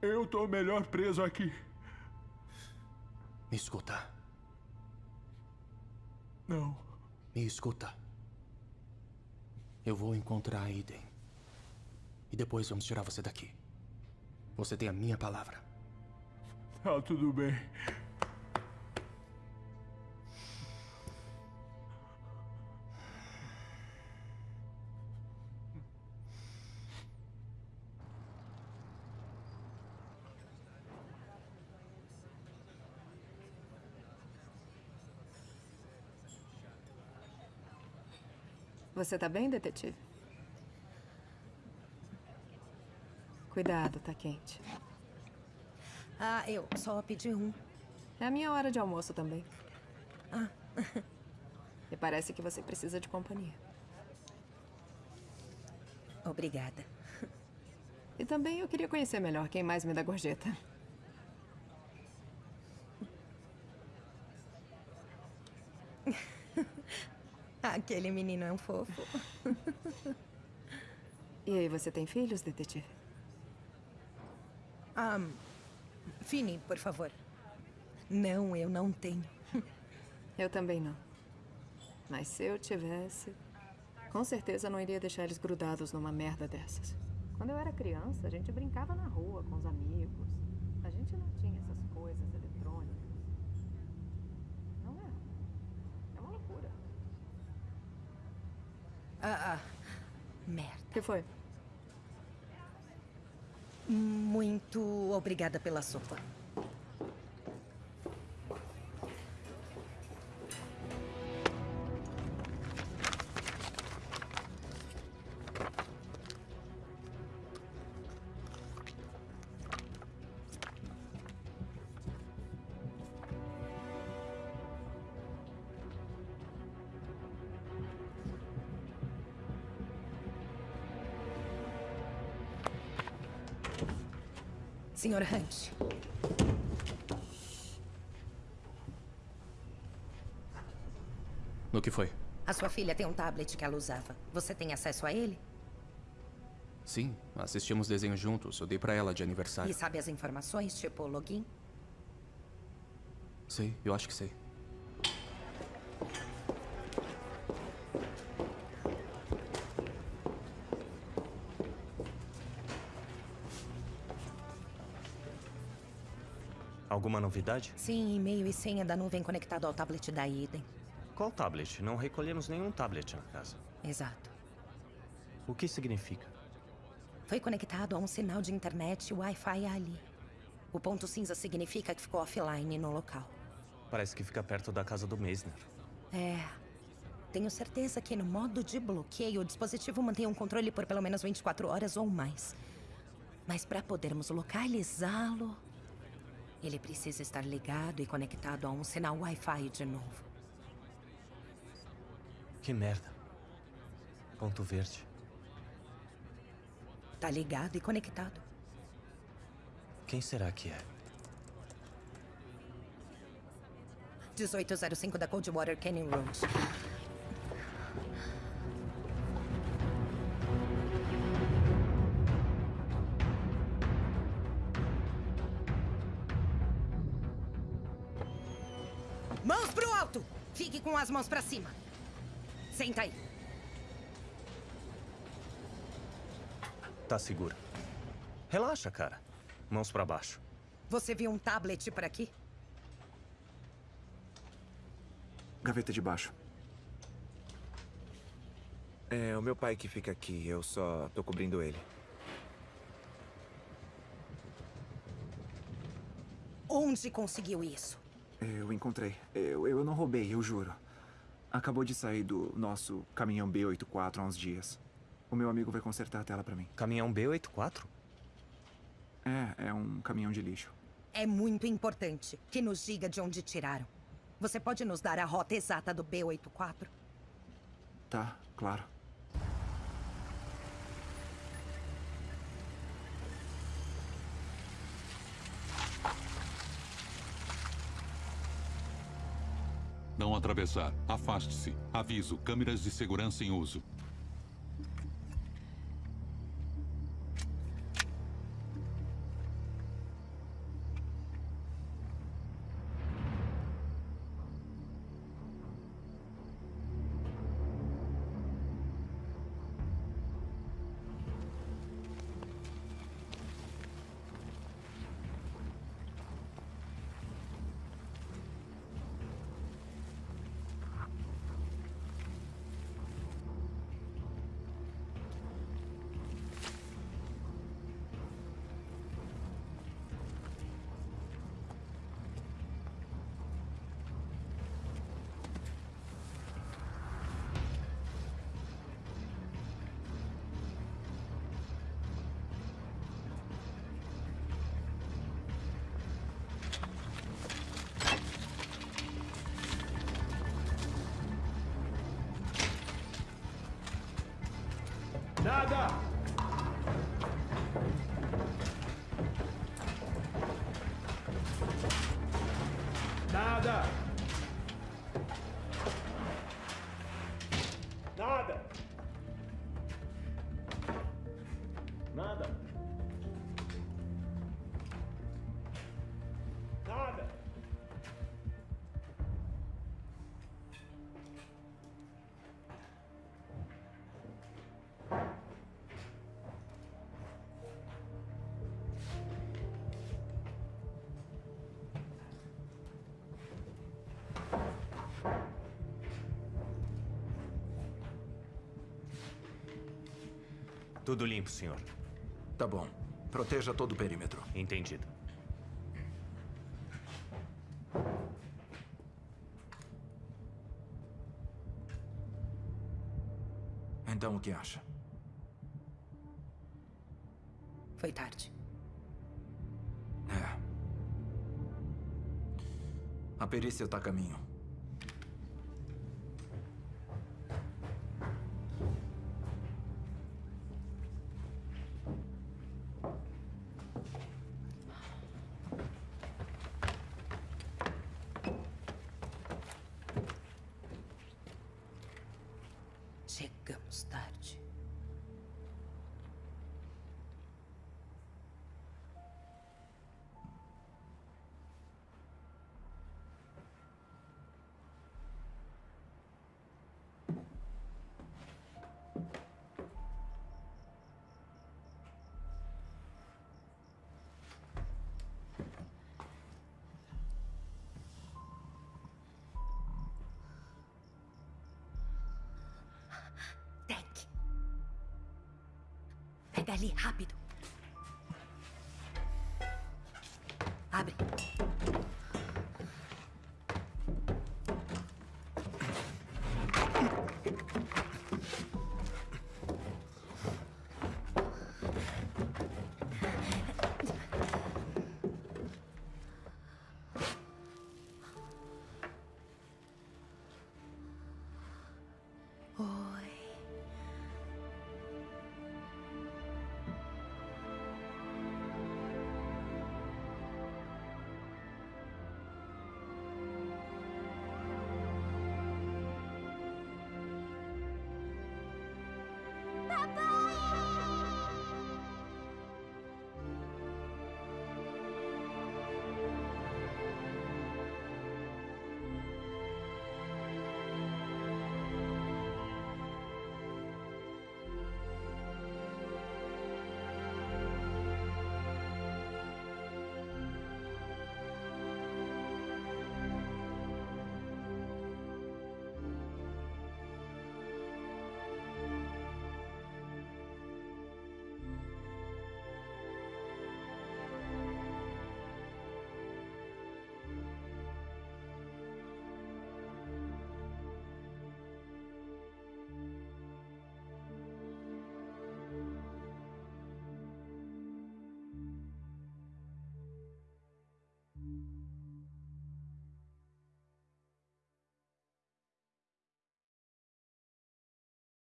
Eu tô melhor preso aqui. Me escuta. Não. Me escuta. Eu vou encontrar a Eden. E depois vamos tirar você daqui. Você tem a minha palavra. Tá tudo bem. Você tá bem, detetive? Cuidado, tá quente. Ah, eu só pedi um. É a minha hora de almoço também. Ah. E parece que você precisa de companhia. Obrigada. E também eu queria conhecer melhor quem mais me dá gorjeta. Aquele menino é um fofo. E aí, você tem filhos, detetive? Ah, Fini, por favor. Não, eu não tenho. Eu também não. Mas se eu tivesse, com certeza não iria deixar eles grudados numa merda dessas. Quando eu era criança, a gente brincava na rua com os amigos. A gente não tinha essas coisas eletrônicas. Não é? É uma loucura. Ah, ah. Merda. O que foi? Muito obrigada pela sopa. Senhor Hunt. No que foi? A sua filha tem um tablet que ela usava. Você tem acesso a ele? Sim, assistimos desenho juntos. Eu dei pra ela de aniversário. E sabe as informações, tipo login? Sei, eu acho que sei. Alguma novidade? Sim, e-mail e senha da nuvem conectado ao tablet da Eden. Qual tablet? Não recolhemos nenhum tablet na casa. Exato. O que significa? Foi conectado a um sinal de internet Wi-Fi ali. O ponto cinza significa que ficou offline no local. Parece que fica perto da casa do Meisner. É. Tenho certeza que no modo de bloqueio o dispositivo mantém um controle por pelo menos 24 horas ou mais. Mas para podermos localizá-lo, ele precisa estar ligado e conectado a um sinal Wi-Fi de novo. Que merda. Ponto verde. Tá ligado e conectado. Quem será que é? 1805 da Coldwater Canyon Road. Mãos pro alto! Fique com as mãos pra cima. Senta aí. Tá segura. Relaxa, cara. Mãos pra baixo. Você viu um tablet por aqui? Gaveta de baixo. É o meu pai que fica aqui, eu só tô cobrindo ele. Onde conseguiu isso? Eu encontrei. Eu, eu não roubei, eu juro. Acabou de sair do nosso caminhão B84 há uns dias. O meu amigo vai consertar a tela pra mim. Caminhão B84? É, é um caminhão de lixo. É muito importante que nos diga de onde tiraram. Você pode nos dar a rota exata do B84? Tá, claro. Não atravessar. Afaste-se. Aviso. Câmeras de segurança em uso. Tudo limpo, senhor. Tá bom. Proteja todo o perímetro. Entendido. Então o que acha? Foi tarde. É. A perícia tá a caminho.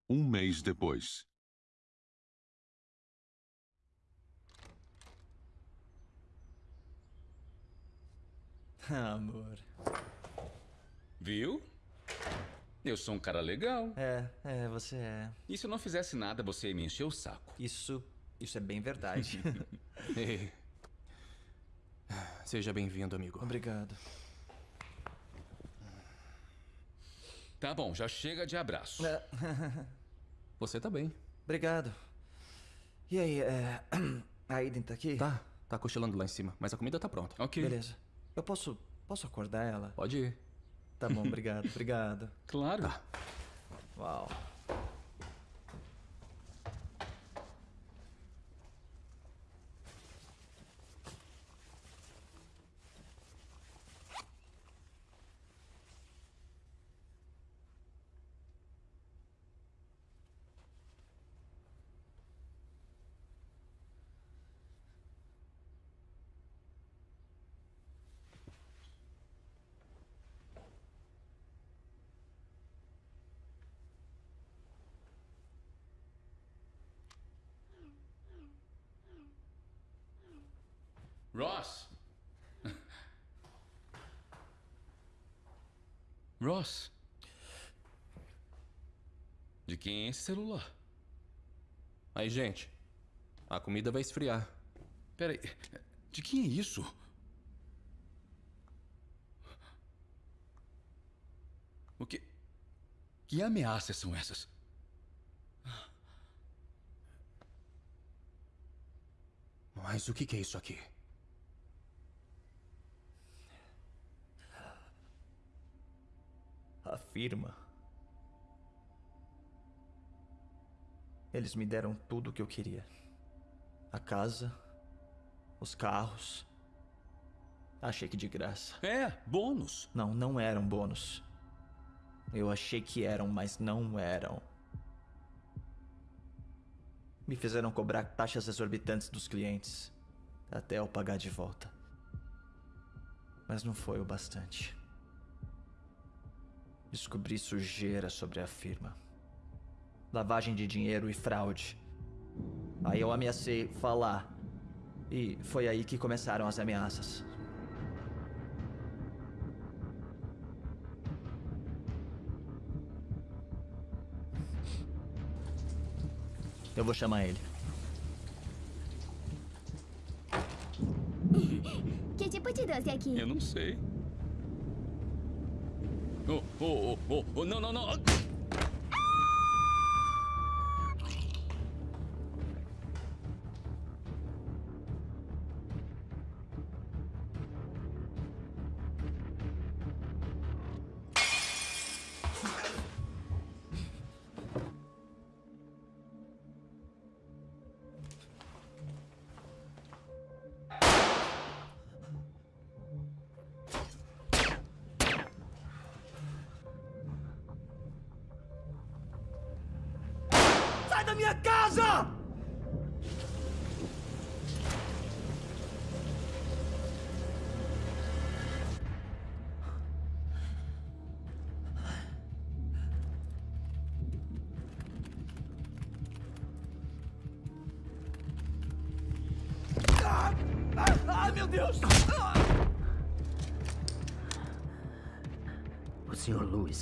Um mês depois. Amor. Viu? Eu sou um cara legal. É, é, você é. E se eu não fizesse nada, você ia me encher o saco? Isso, isso é bem verdade. Seja bem-vindo, amigo. Obrigado. Tá bom, já chega de abraço. Você tá bem. Obrigado. E aí, é... a Aiden tá aqui? Tá, tá cochilando lá em cima, mas a comida tá pronta. Ok. Beleza. Eu posso, posso acordar ela? Pode ir. Tá bom, obrigado, obrigado. Claro. Tá. Uau. Ross! De quem é esse celular? Aí, gente, a comida vai esfriar. Peraí, de quem é isso? O que. Que ameaças são essas? Mas o que é isso aqui? A firma. Eles me deram tudo o que eu queria: a casa, os carros. Achei que de graça. É, bônus. Não, não eram bônus. Eu achei que eram, mas não eram. Me fizeram cobrar taxas exorbitantes dos clientes, até eu pagar de volta. Mas não foi o bastante. Descobri sujeira sobre a firma. Lavagem de dinheiro e fraude. Aí eu ameacei falar. E foi aí que começaram as ameaças. Eu vou chamar ele. Que tipo de doce é aqui? Eu não sei. Oh, oh, oh, oh, oh, não, não,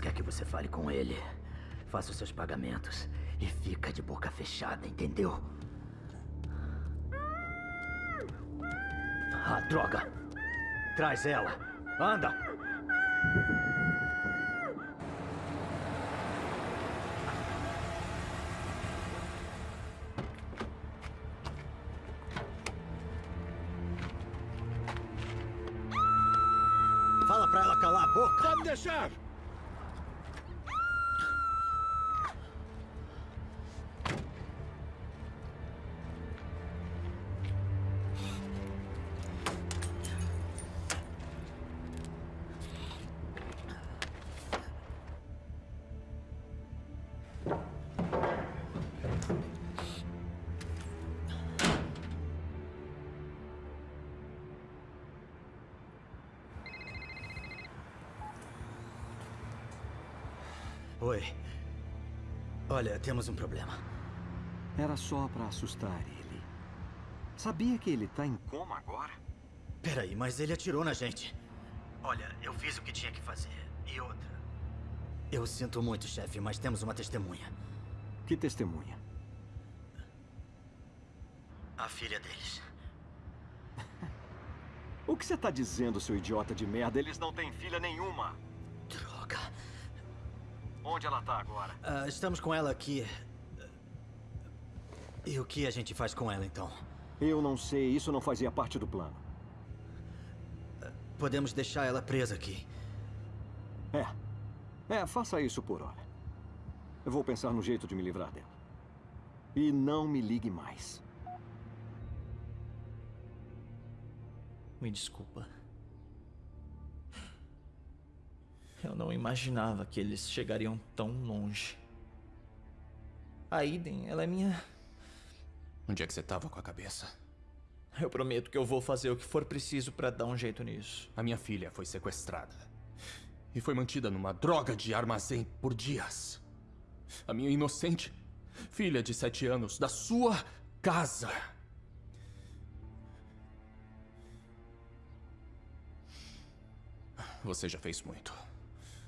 quer que você fale com ele. Faça os seus pagamentos e fica de boca fechada, entendeu? Ah, droga! Traz ela! Anda! Olha, temos um problema. Era só pra assustar ele. Sabia que ele tá em coma agora? Peraí, mas ele atirou na gente. Olha, eu fiz o que tinha que fazer. E outra. Eu sinto muito, chefe, mas temos uma testemunha. Que testemunha? A filha deles. O que você tá dizendo, seu idiota de merda? Eles não têm filha nenhuma. Onde ela tá agora? Ah, estamos com ela aqui. E o que a gente faz com ela, então? Eu não sei. Isso não fazia parte do plano. Podemos deixar ela presa aqui. É. É, faça isso por hora. Eu vou pensar no jeito de me livrar dela. E não me ligue mais. Me desculpa. Eu não imaginava que eles chegariam tão longe. A Iden, ela é minha. Onde é que você tava com a cabeça? Eu prometo que eu vou fazer o que for preciso pra dar um jeito nisso. A minha filha foi sequestrada. E foi mantida numa droga de armazém por dias. A minha inocente filha de sete anos, da sua casa. Você já fez muito.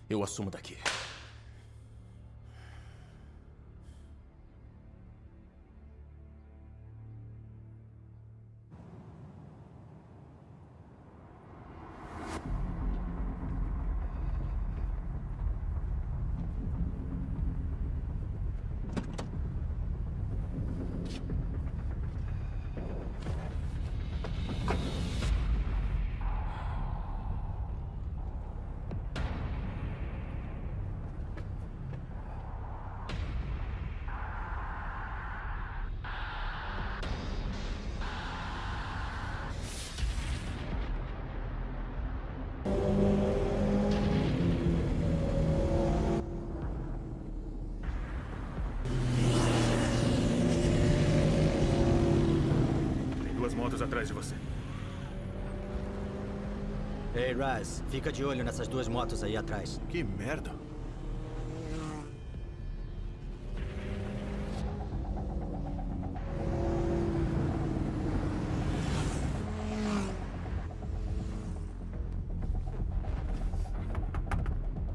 Eu assumo daqui. Fica de olho nessas duas motos aí atrás. Que merda.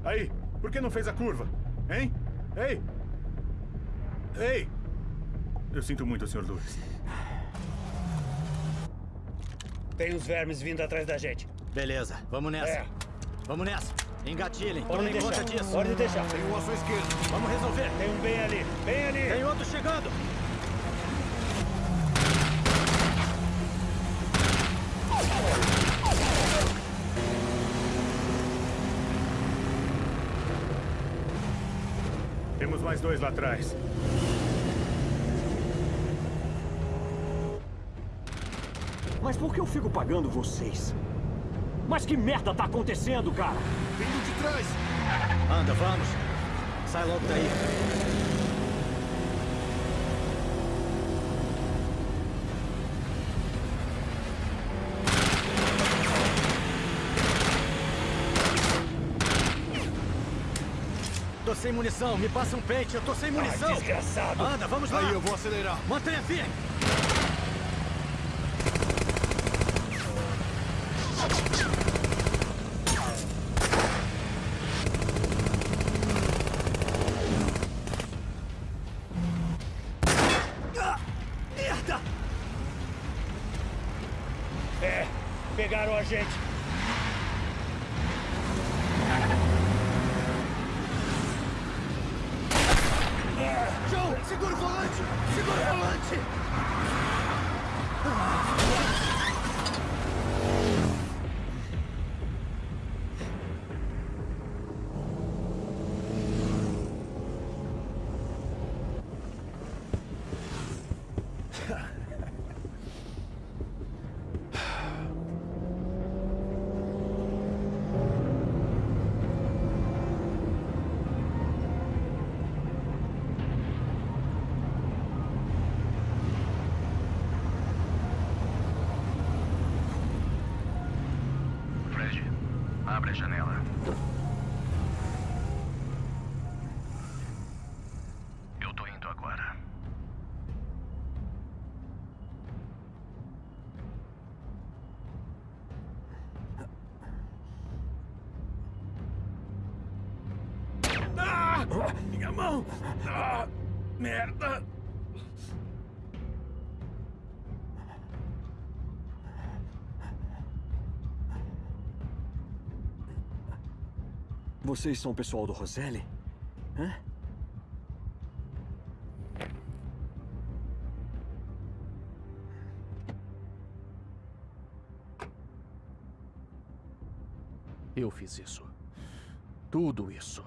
Aí, por que não fez a curva? Hein? Ei! Ei! Eu sinto muito, Sr. Lewis. Tem uns vermes vindo atrás da gente. Beleza, vamos nessa. É. Vamos nessa. Engatilhem, Pode tomem deixar. conta disso. Pode deixar. Tem um à sua esquerda. Vamos resolver. Tem um bem ali. Bem ali. Tem outro chegando. Temos mais dois lá atrás. Mas por que eu fico pagando vocês? Mas que merda tá acontecendo, cara? Vindo de trás! Anda, vamos. Sai logo daí. Tô sem munição, me passa um pente, eu tô sem munição. desgraçado. Anda, vamos lá. Aí, eu vou acelerar. Mantenha firme. it. Mão! Ah, merda! Vocês são o pessoal do Roselli? Hã? Eu fiz isso. Tudo isso.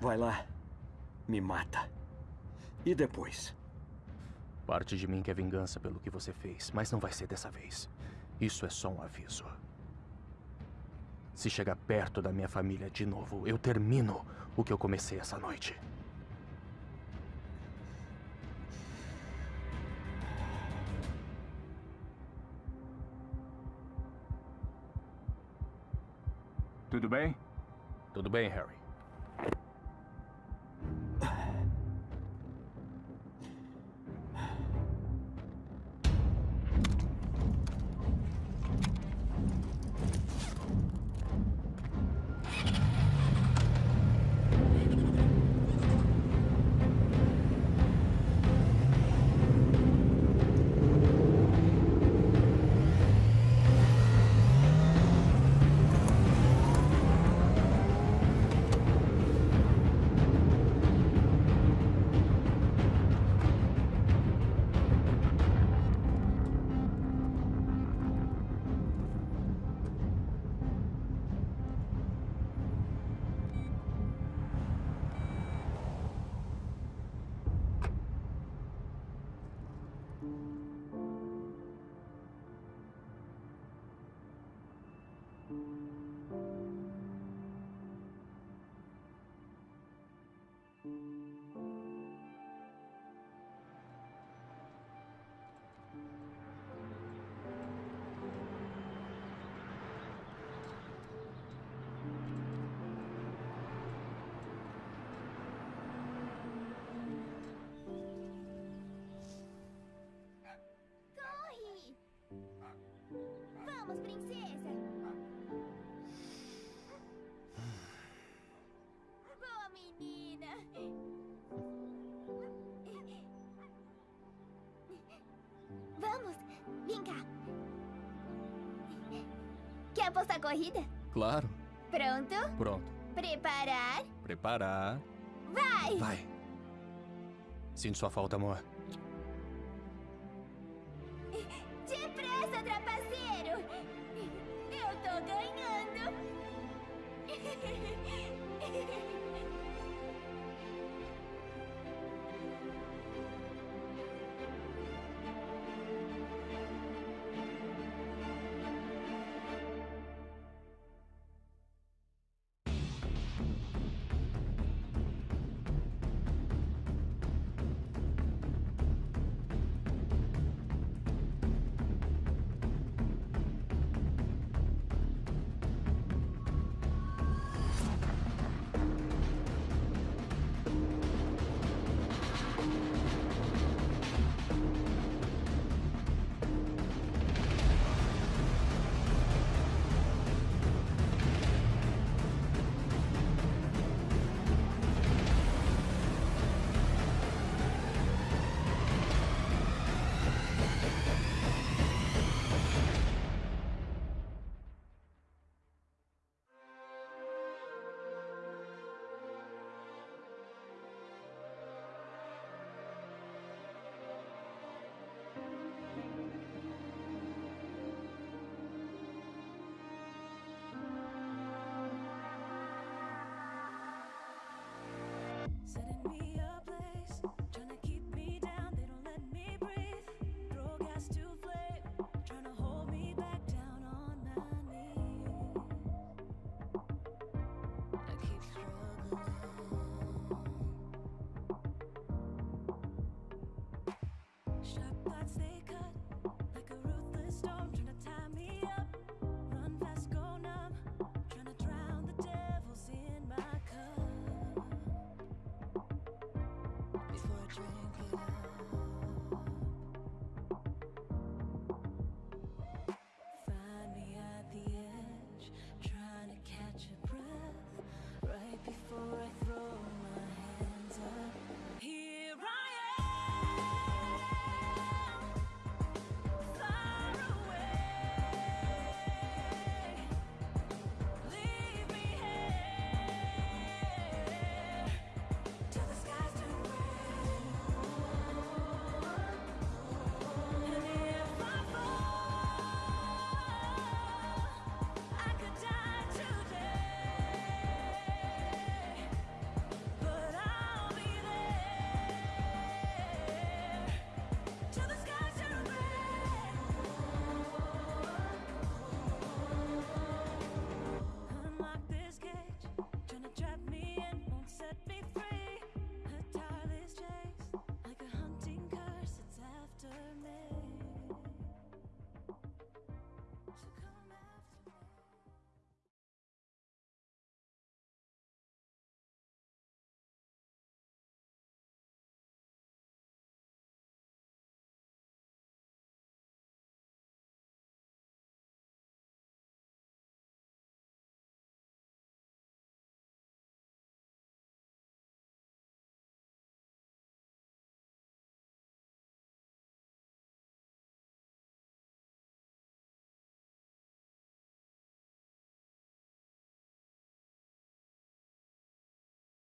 Vai lá. Me mata. E depois? Parte de mim quer vingança pelo que você fez, mas não vai ser dessa vez. Isso é só um aviso. Se chegar perto da minha família de novo, eu termino o que eu comecei essa noite. Tudo bem? Tudo bem, Harry. Apostar corrida? Claro. Pronto? Pronto. Preparar? Preparar. Vai! Vai. Sinto sua falta, amor. me a place, trying to keep.